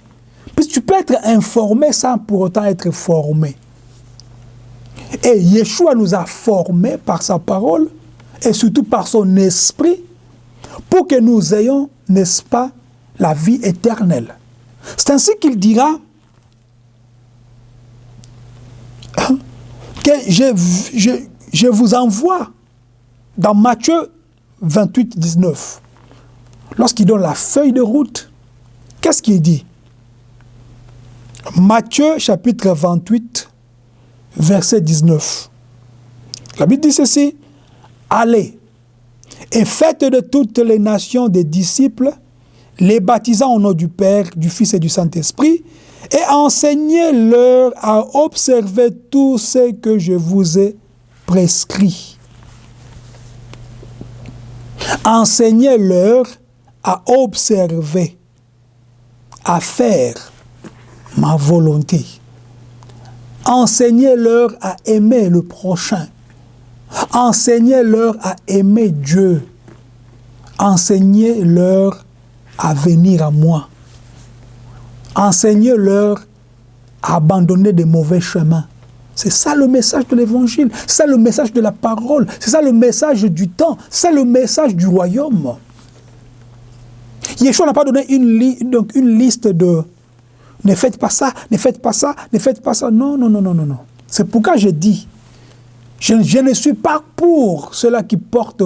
Speaker 1: Puisque tu peux être informé sans pour autant être formé. Et Yeshua nous a formés par sa parole et surtout par son esprit pour que nous ayons, n'est-ce pas, la vie éternelle. C'est ainsi qu'il dira que je, je, vous envoie dans Matthieu 28, 19. Lorsqu'il donne la feuille de route, qu'est-ce qu'il dit? Matthieu chapitre 28, verset 19. La Bible dit ceci, Allez et faites de toutes les nations des disciples, les baptisant au nom du Père, du Fils et du Saint-Esprit, et enseignez-leur à observer tout ce que je vous ai prescrit. Enseignez-leur à observer, à faire ma volonté. Enseignez-leur à aimer le prochain. Enseignez-leur à aimer Dieu. Enseignez-leur à venir à moi. Enseignez-leur à abandonner des mauvais chemins. C'est ça le message de l'évangile, c'est ça le message de la parole, c'est ça le message du temps, c'est le message du royaume. Yeshua n'a pas donné une, une liste de ne faites pas ça, ne faites pas ça, ne faites pas ça. Non, non, non, non, non, non. C'est pourquoi je dis je, ne suis pas pour ceux-là qui portent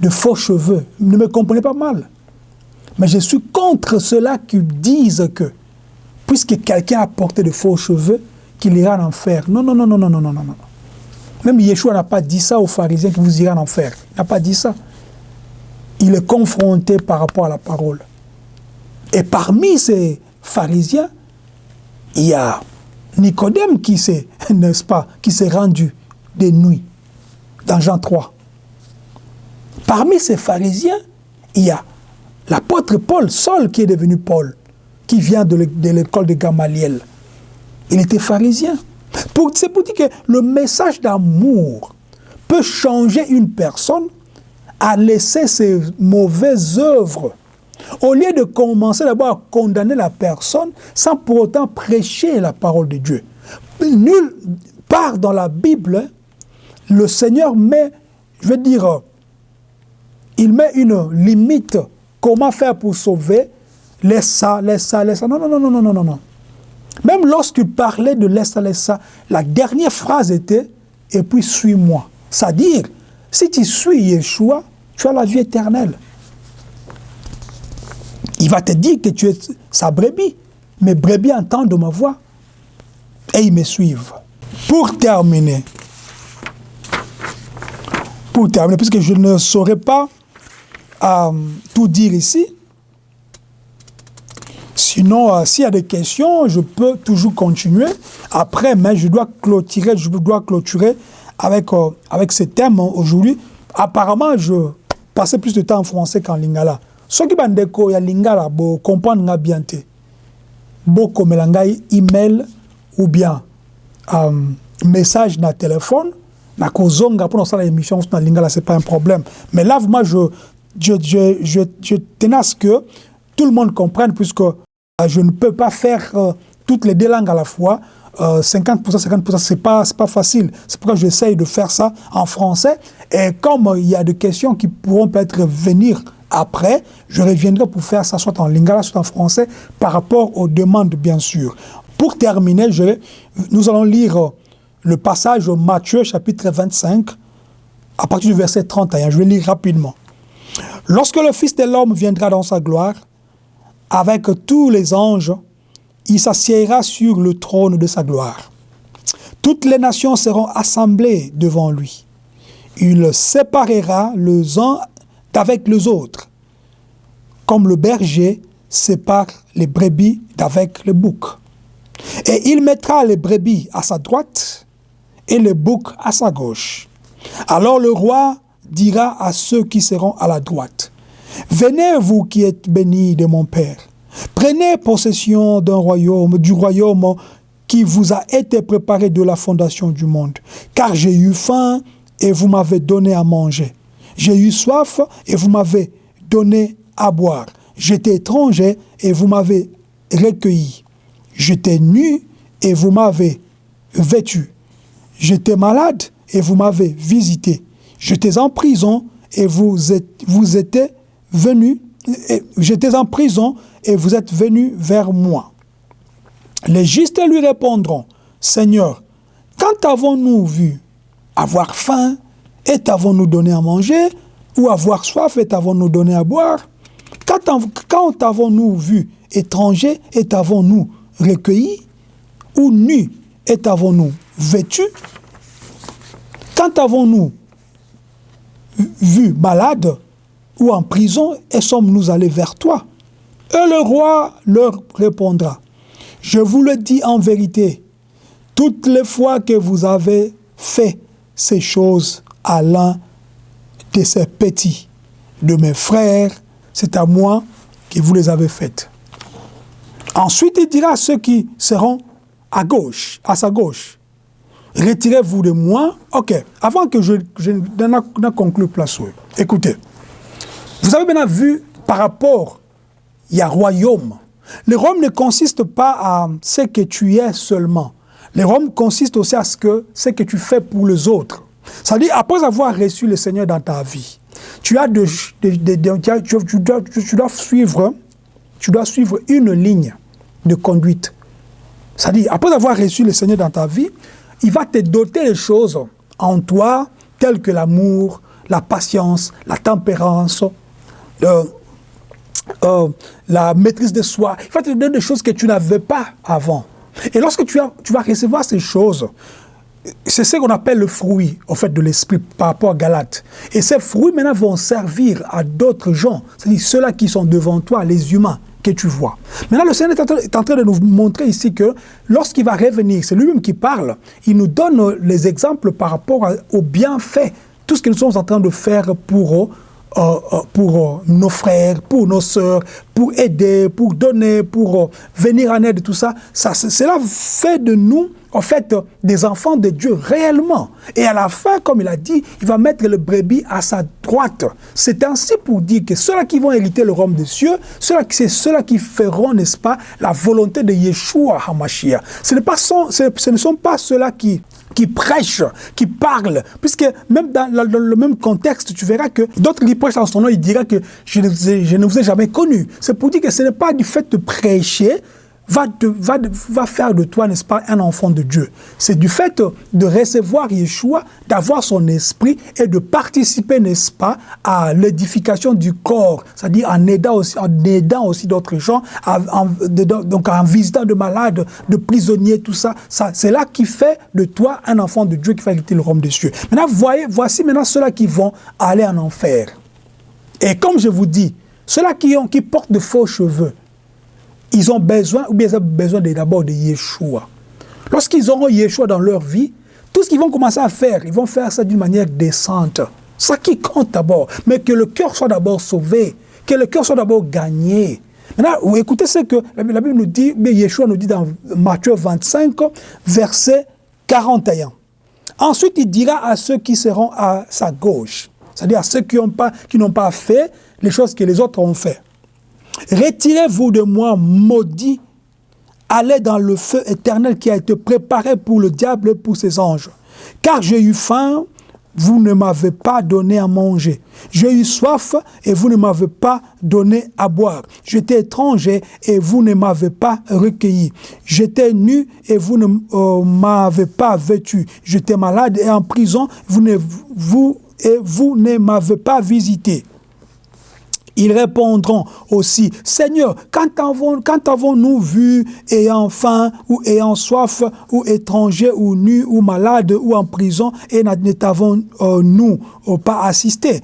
Speaker 1: de faux cheveux. Ne me comprenez pas mal. Mais je suis contre ceux-là qui disent que, puisque quelqu'un a porté de faux cheveux, qu'il ira en enfer. Non, non, non, non, non, non, non, non. Même Yeshua n'a pas dit ça aux pharisiens que vous irez en enfer. Il n'a pas dit ça. Il est confronté par rapport à la parole. Et parmi ces pharisiens, il y a Nicodème qui s'est, rendu des nuits dans Jean 3. Parmi ces pharisiens, il y a l'apôtre Paul, Saul qui est devenu Paul, qui vient de l'école de Gamaliel. Il était pharisien. C'est pour dire que le message d'amour peut changer une personne à laisser ses mauvaises œuvres. Au lieu de commencer d'abord à condamner la personne sans pour autant prêcher la parole de Dieu. Nul part dans la Bible, le Seigneur met, je veux dire, il met une limite. Comment faire pour sauver? Laisse ça, laisse ça, laisse ça. Non, non, non, non, non, non, non. Même lorsqu'il parlait de laisse ça, laisse ça, la dernière phrase était « et puis suis-moi ». C'est-à-dire, si tu suis Yeshua, tu as la vie éternelle. Il va te dire que tu es sa brebis. Mes brebis entendent ma voix et ils me suivent. Pour terminer, pour terminer, puisque je ne saurais pas euh, tout dire ici, sinon, euh, s'il y a des questions, je peux toujours continuer. Après, mais je dois clôturer, je dois clôturer avec, euh, avec ce thème aujourd'hui. Apparemment, je passais plus de temps en français qu'en lingala. Qui bandeko ya lingala, bo comprendre bien te. Bo email ou bien message na téléphone na kozonga pour ça l'émission na lingala c'est pas un problème mais là moi je je, je, je, que tout le monde comprenne puisque euh, je ne peux pas faire euh, toutes les deux langues à la fois 50%, 50%, c'est pas, pas facile. C'est pourquoi j'essaye de faire ça en français. Et comme il y a des questions qui pourront peut-être venir après, je reviendrai pour faire ça soit en lingala, soit en français, par rapport aux demandes, bien sûr. Pour terminer, je, nous allons lire le passage au Matthieu chapitre 25, à partir du verset 31. Je vais lire rapidement. Lorsque le Fils de l'homme viendra dans sa gloire, avec tous les anges, il s'assiera sur le trône de sa gloire. Toutes les nations seront assemblées devant lui. Il séparera les uns d'avec les autres, comme le berger sépare les brebis d'avec le bouc. Et il mettra les brebis à sa droite et les boucs à sa gauche. Alors le roi dira à ceux qui seront à la droite, Venez vous qui êtes bénis de mon Père, prenez possession d'un royaume, du royaume qui vous a été préparé de la fondation du monde. Car j'ai eu faim et vous m'avez donné à manger. J'ai eu soif et vous m'avez donné à boire. J'étais étranger et vous m'avez recueilli. J'étais nu et vous m'avez vêtu. J'étais malade et vous m'avez visité. J'étais en prison et vous, êtes, vous étiez venu. J'étais en prison et vous êtes venu vers moi. Les justes lui répondront, Seigneur, quand avons-nous vu avoir faim et avons-nous donné à manger ou avoir soif et avons-nous donné à boire? Quand, quand avons-nous vu étranger et avons-nous recueilli ou nu et avons-nous vêtu Quand avons-nous vu malade ou en prison et sommes-nous allés vers toi? Et le roi leur répondra, je vous le dis en vérité, toutes les fois que vous avez fait ces choses à l'un de ces petits de mes frères, c'est à moi que vous les avez faites. Ensuite, il dira à ceux qui seront à gauche, à sa gauche, retirez-vous de moi. Ok, avant que je, je ne conclue place, écoutez, vous avez bien vu par rapport, il y a royaume. Le royaume ne consiste pas à ce que tu es seulement. Le royaume consiste aussi à ce que, ce que tu fais pour les autres. C'est-à-dire, après avoir reçu le Seigneur dans ta vie, tu, as tu, dois, tu, dois, suivre, tu dois suivre une ligne de conduite. C'est-à-dire, après avoir reçu le Seigneur dans ta vie, il va te doter des choses en toi, telles que l'amour, la patience, la tempérance, euh, la maîtrise de soi. Il va te donner des choses que tu n'avais pas avant. Et lorsque tu vas recevoir ces choses, c'est ce qu'on appelle le fruit, en fait, de l'esprit par rapport à Galate. Et ces fruits, maintenant, vont servir à d'autres gens, c'est-à-dire ceux-là qui sont devant toi, les humains que tu vois. Maintenant, le Seigneur est en train de nous montrer ici que lorsqu'il va revenir, c'est lui-même qui parle, il nous donne les exemples par rapport aux bienfaits, tout ce que nous sommes en train de faire pour pour nos frères, pour nos sœurs, pour aider, pour donner, pour venir en aide, tout ça, ça cela fait de nous en fait, des enfants de Dieu réellement. Et à la fin, comme il a dit, il va mettre le brebis à sa droite. C'est ainsi pour dire que ceux-là qui vont hériter le royaume des cieux, c'est ceux-là qui feront, n'est-ce pas, la volonté de Yeshua HaMashiach. Ce, ne sont pas ceux-là qui qui prêchent, qui parlent, puisque même dans, le même contexte, tu verras que d'autres qui prêchent en son nom, ils diront que je ne, je ne vous ai jamais connu. C'est pour dire que ce n'est pas du fait de prêcher, va, faire de toi, n'est-ce pas, un enfant de Dieu. C'est du fait de recevoir Yeshua, d'avoir son esprit et de participer, n'est-ce pas, à l'édification du corps, c'est-à-dire en aidant aussi, aussi d'autres gens, en, donc en visitant de malades, de prisonniers, tout ça. ça C'est là qui fait de toi un enfant de Dieu qui va hériter le royaume des cieux. Maintenant, voyez, voici maintenant ceux-là qui vont aller en enfer. Et comme je vous dis, ceux-là qui, ont, qui portent de faux cheveux, ils ont besoin, ou bien ils ont besoin d'abord de Yeshua. Lorsqu'ils auront Yeshua dans leur vie, tout ce qu'ils vont commencer à faire, ils vont faire ça d'une manière décente. Ça qui compte d'abord. Mais que le cœur soit d'abord sauvé, que le cœur soit d'abord gagné. Maintenant, écoutez ce que la Bible nous dit, mais Yeshua nous dit dans Matthieu 25, verset 41. Ensuite, il dira à ceux qui seront à sa gauche, c'est-à-dire à ceux qui n'ont pas, pas fait les choses que les autres ont fait. Retirez-vous de moi, maudit, allez dans le feu éternel qui a été préparé pour le diable et pour ses anges. Car j'ai eu faim, vous ne m'avez pas donné à manger. J'ai eu soif et vous ne m'avez pas donné à boire. J'étais étranger et vous ne m'avez pas recueilli. J'étais nu et vous ne euh, m'avez pas vêtu. J'étais malade et en prison et vous ne m'avez pas visité. Ils répondront aussi, Seigneur, quand avons-nous vu ayant faim ou ayant soif ou étranger ou nu ou malade ou en prison et ne t'avons-nous euh, pas assisté?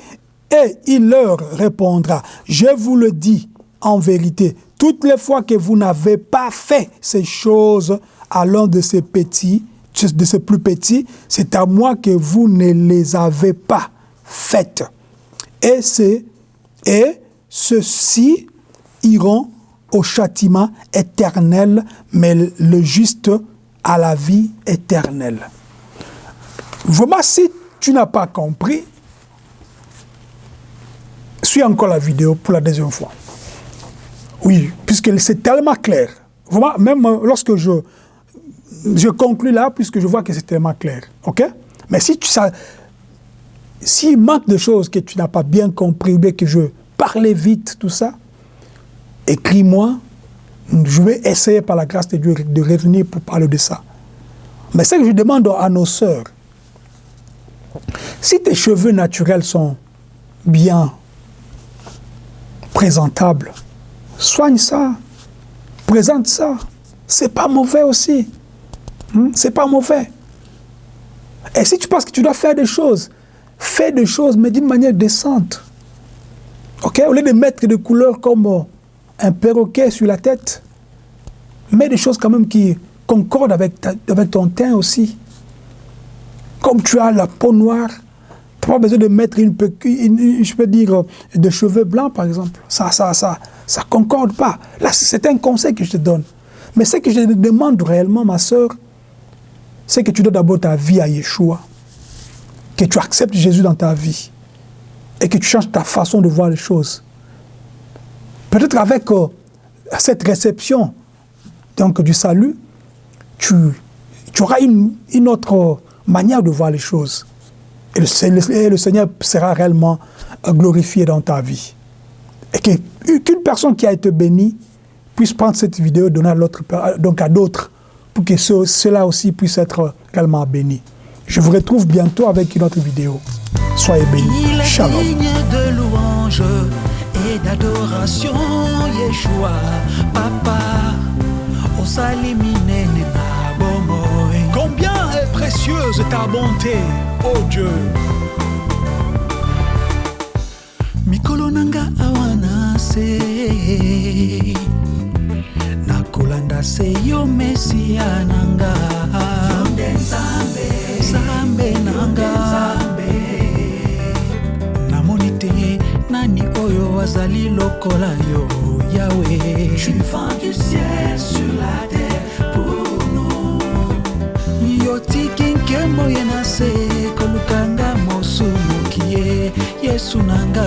Speaker 1: Et il leur répondra, je vous le dis en vérité, toutes les fois que vous n'avez pas fait ces choses à l'un de ces petits, de ces plus petits, c'est à moi que vous ne les avez pas faites. Et c'est et ceux-ci iront au châtiment éternel, mais le juste à la vie éternelle. Vraiment, si tu n'as pas compris, suis encore la vidéo pour la deuxième fois. Oui, puisque c'est tellement clair. Vraiment, même lorsque je, je conclus là, puisque je vois que c'est tellement clair. OK? Mais si tu sais, s'il manque de choses que tu n'as pas bien compris, que je parler vite, tout ça, écris-moi. Je vais essayer par la grâce de Dieu de revenir pour parler de ça. Mais ce que je demande à nos sœurs, si tes cheveux naturels sont bien présentables, soigne ça, présente ça. C'est pas mauvais aussi. Hmm? C'est pas mauvais. Et si tu penses que tu dois faire des choses, fais des choses, mais d'une manière décente. Au lieu de mettre des couleurs comme euh, un perroquet sur la tête, mets des choses quand même qui concordent avec, ton teint aussi. Comme tu as la peau noire, tu n'as pas besoin de mettre une, je peux dire, de cheveux blancs, par exemple. Ça, ça, ça, ça concorde pas. Là, c'est un conseil que je te donne. Mais ce que je demande réellement, ma soeur, c'est que tu donnes d'abord ta vie à Yeshua. Que tu acceptes Jésus dans ta vie et que tu changes ta façon de voir les choses. Peut-être avec euh, cette réception donc, du salut, tu, auras une, autre manière de voir les choses. Et le, Seigneur sera réellement euh, glorifié dans ta vie. Et qu'une personne qui a été bénie puisse prendre cette vidéo et donner à, euh, d'autres pour que cela aussi puisse être réellement béni. Je vous retrouve bientôt avec une autre vidéo. Soyez bénis. Shalom.
Speaker 2: de louange et d'adoration, Yeshua, Papa,
Speaker 1: Combien est précieuse ta bonté, oh Dieu.
Speaker 2: mikolo nanga awana se nakolanda se yo mesia nanga azali nzambe na
Speaker 3: nga namoni te nani oyo azali lokola yo yawe.
Speaker 2: Yotiki nkembo ye na se kolukanga mosu moki ye yesu na nga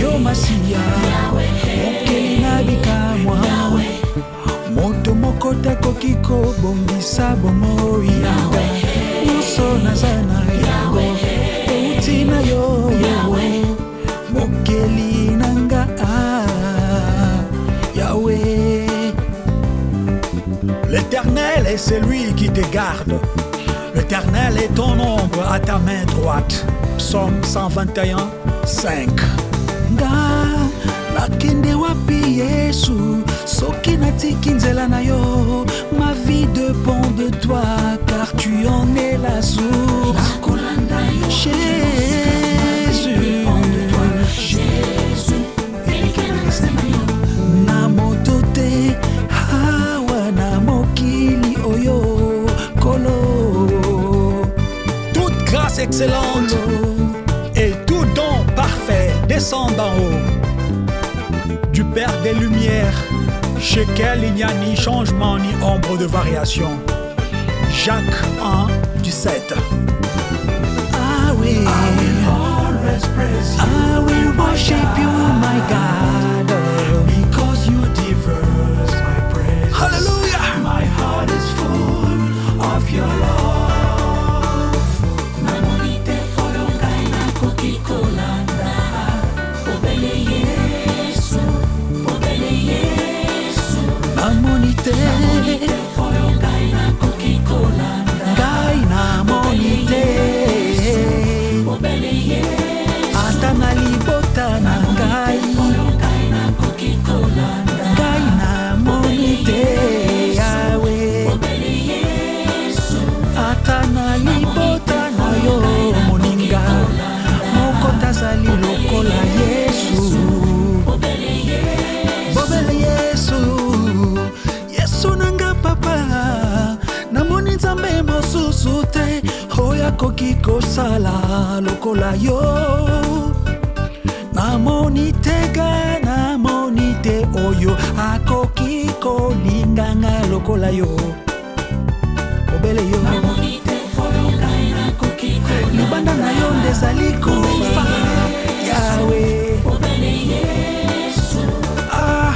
Speaker 2: yo masiya mokeli na bikamwa moto moko takoki kobongisa bomoi. Yawe yango na yo mokeli ah, yawe
Speaker 1: L'Éternel est celui qui te garde. L'Éternel est ton ombre à ta main droite. Psaume 121, 5.
Speaker 2: nga nakende wapi yesu soki natiki nzela na yo ma vie dépend de toi car tu en es la source
Speaker 3: Nakolanda yo.
Speaker 2: jésus
Speaker 3: Jésus. Elikele reste na yo.
Speaker 2: na moto te awa na mokili oyo kolo
Speaker 1: Toute grâce excellente et tout don parfait descend d'en haut. Père des Lumières, chez quel il n'y a ni changement ni ombre de variation. Jacques 1, du 7.
Speaker 2: ah oui. I will worship you my God
Speaker 3: Because you deserve my praise.
Speaker 1: Hallelujah!
Speaker 3: Oyo
Speaker 2: akoki kosala lokola yo. Namoni tega namoni te oyo akoki kolinganga lokola yo. Bobele yo.
Speaker 3: Ngai nakoki
Speaker 2: libanda na yo nde ezali kofa yawe.
Speaker 3: Obele
Speaker 2: ah,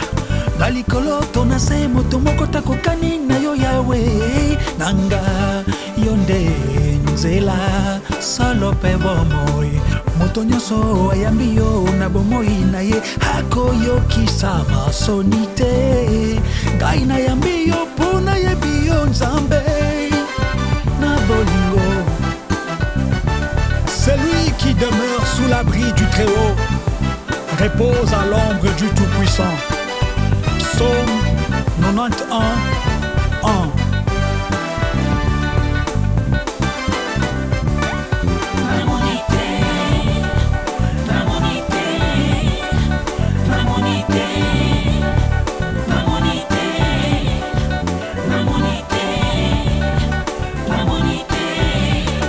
Speaker 2: na likolo to na se moto moko takokani na yo yawe. Nanga. yo solo mpe bomoi moto nyonso ayambi yo na bomoi na ye. Akoyokisa masoni te. Ngai nayambi yo mpo nayebi yo nzambe. Na bolingo
Speaker 1: Celui qui demeure sous l'abri du Très-Haut. Repose à l'ombre du Tout-Puissant. Psaume 91,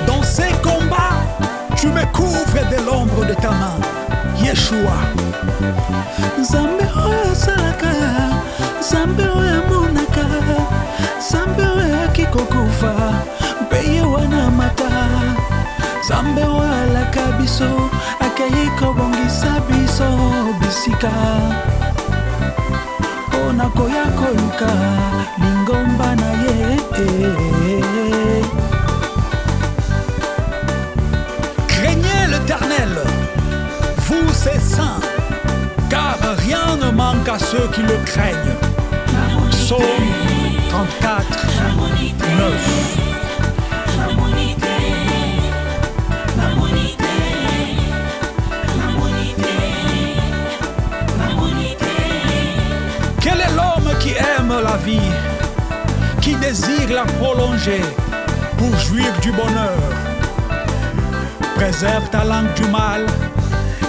Speaker 1: Dans ces combats, tu me couvres de l'ombre de ta main. Yeshua.
Speaker 2: nzambe oyo asalaka nzambe oyo amonaka nzambe oyo ayaki kokufa mpe ye wana mata nzambe oyo alaka biso
Speaker 1: Craignez l'éternel, vous ses saints, car rien ne manque à ceux qui le craignent. Psaume 34, 9. Vie, qui désire la prolonger pour jouir du bonheur Préserve ta langue du mal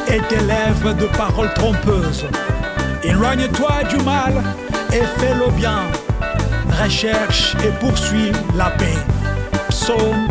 Speaker 1: et tes lèvres de paroles trompeuses. Éloigne-toi du mal et fais le bien. Recherche et poursuis la paix. Psaume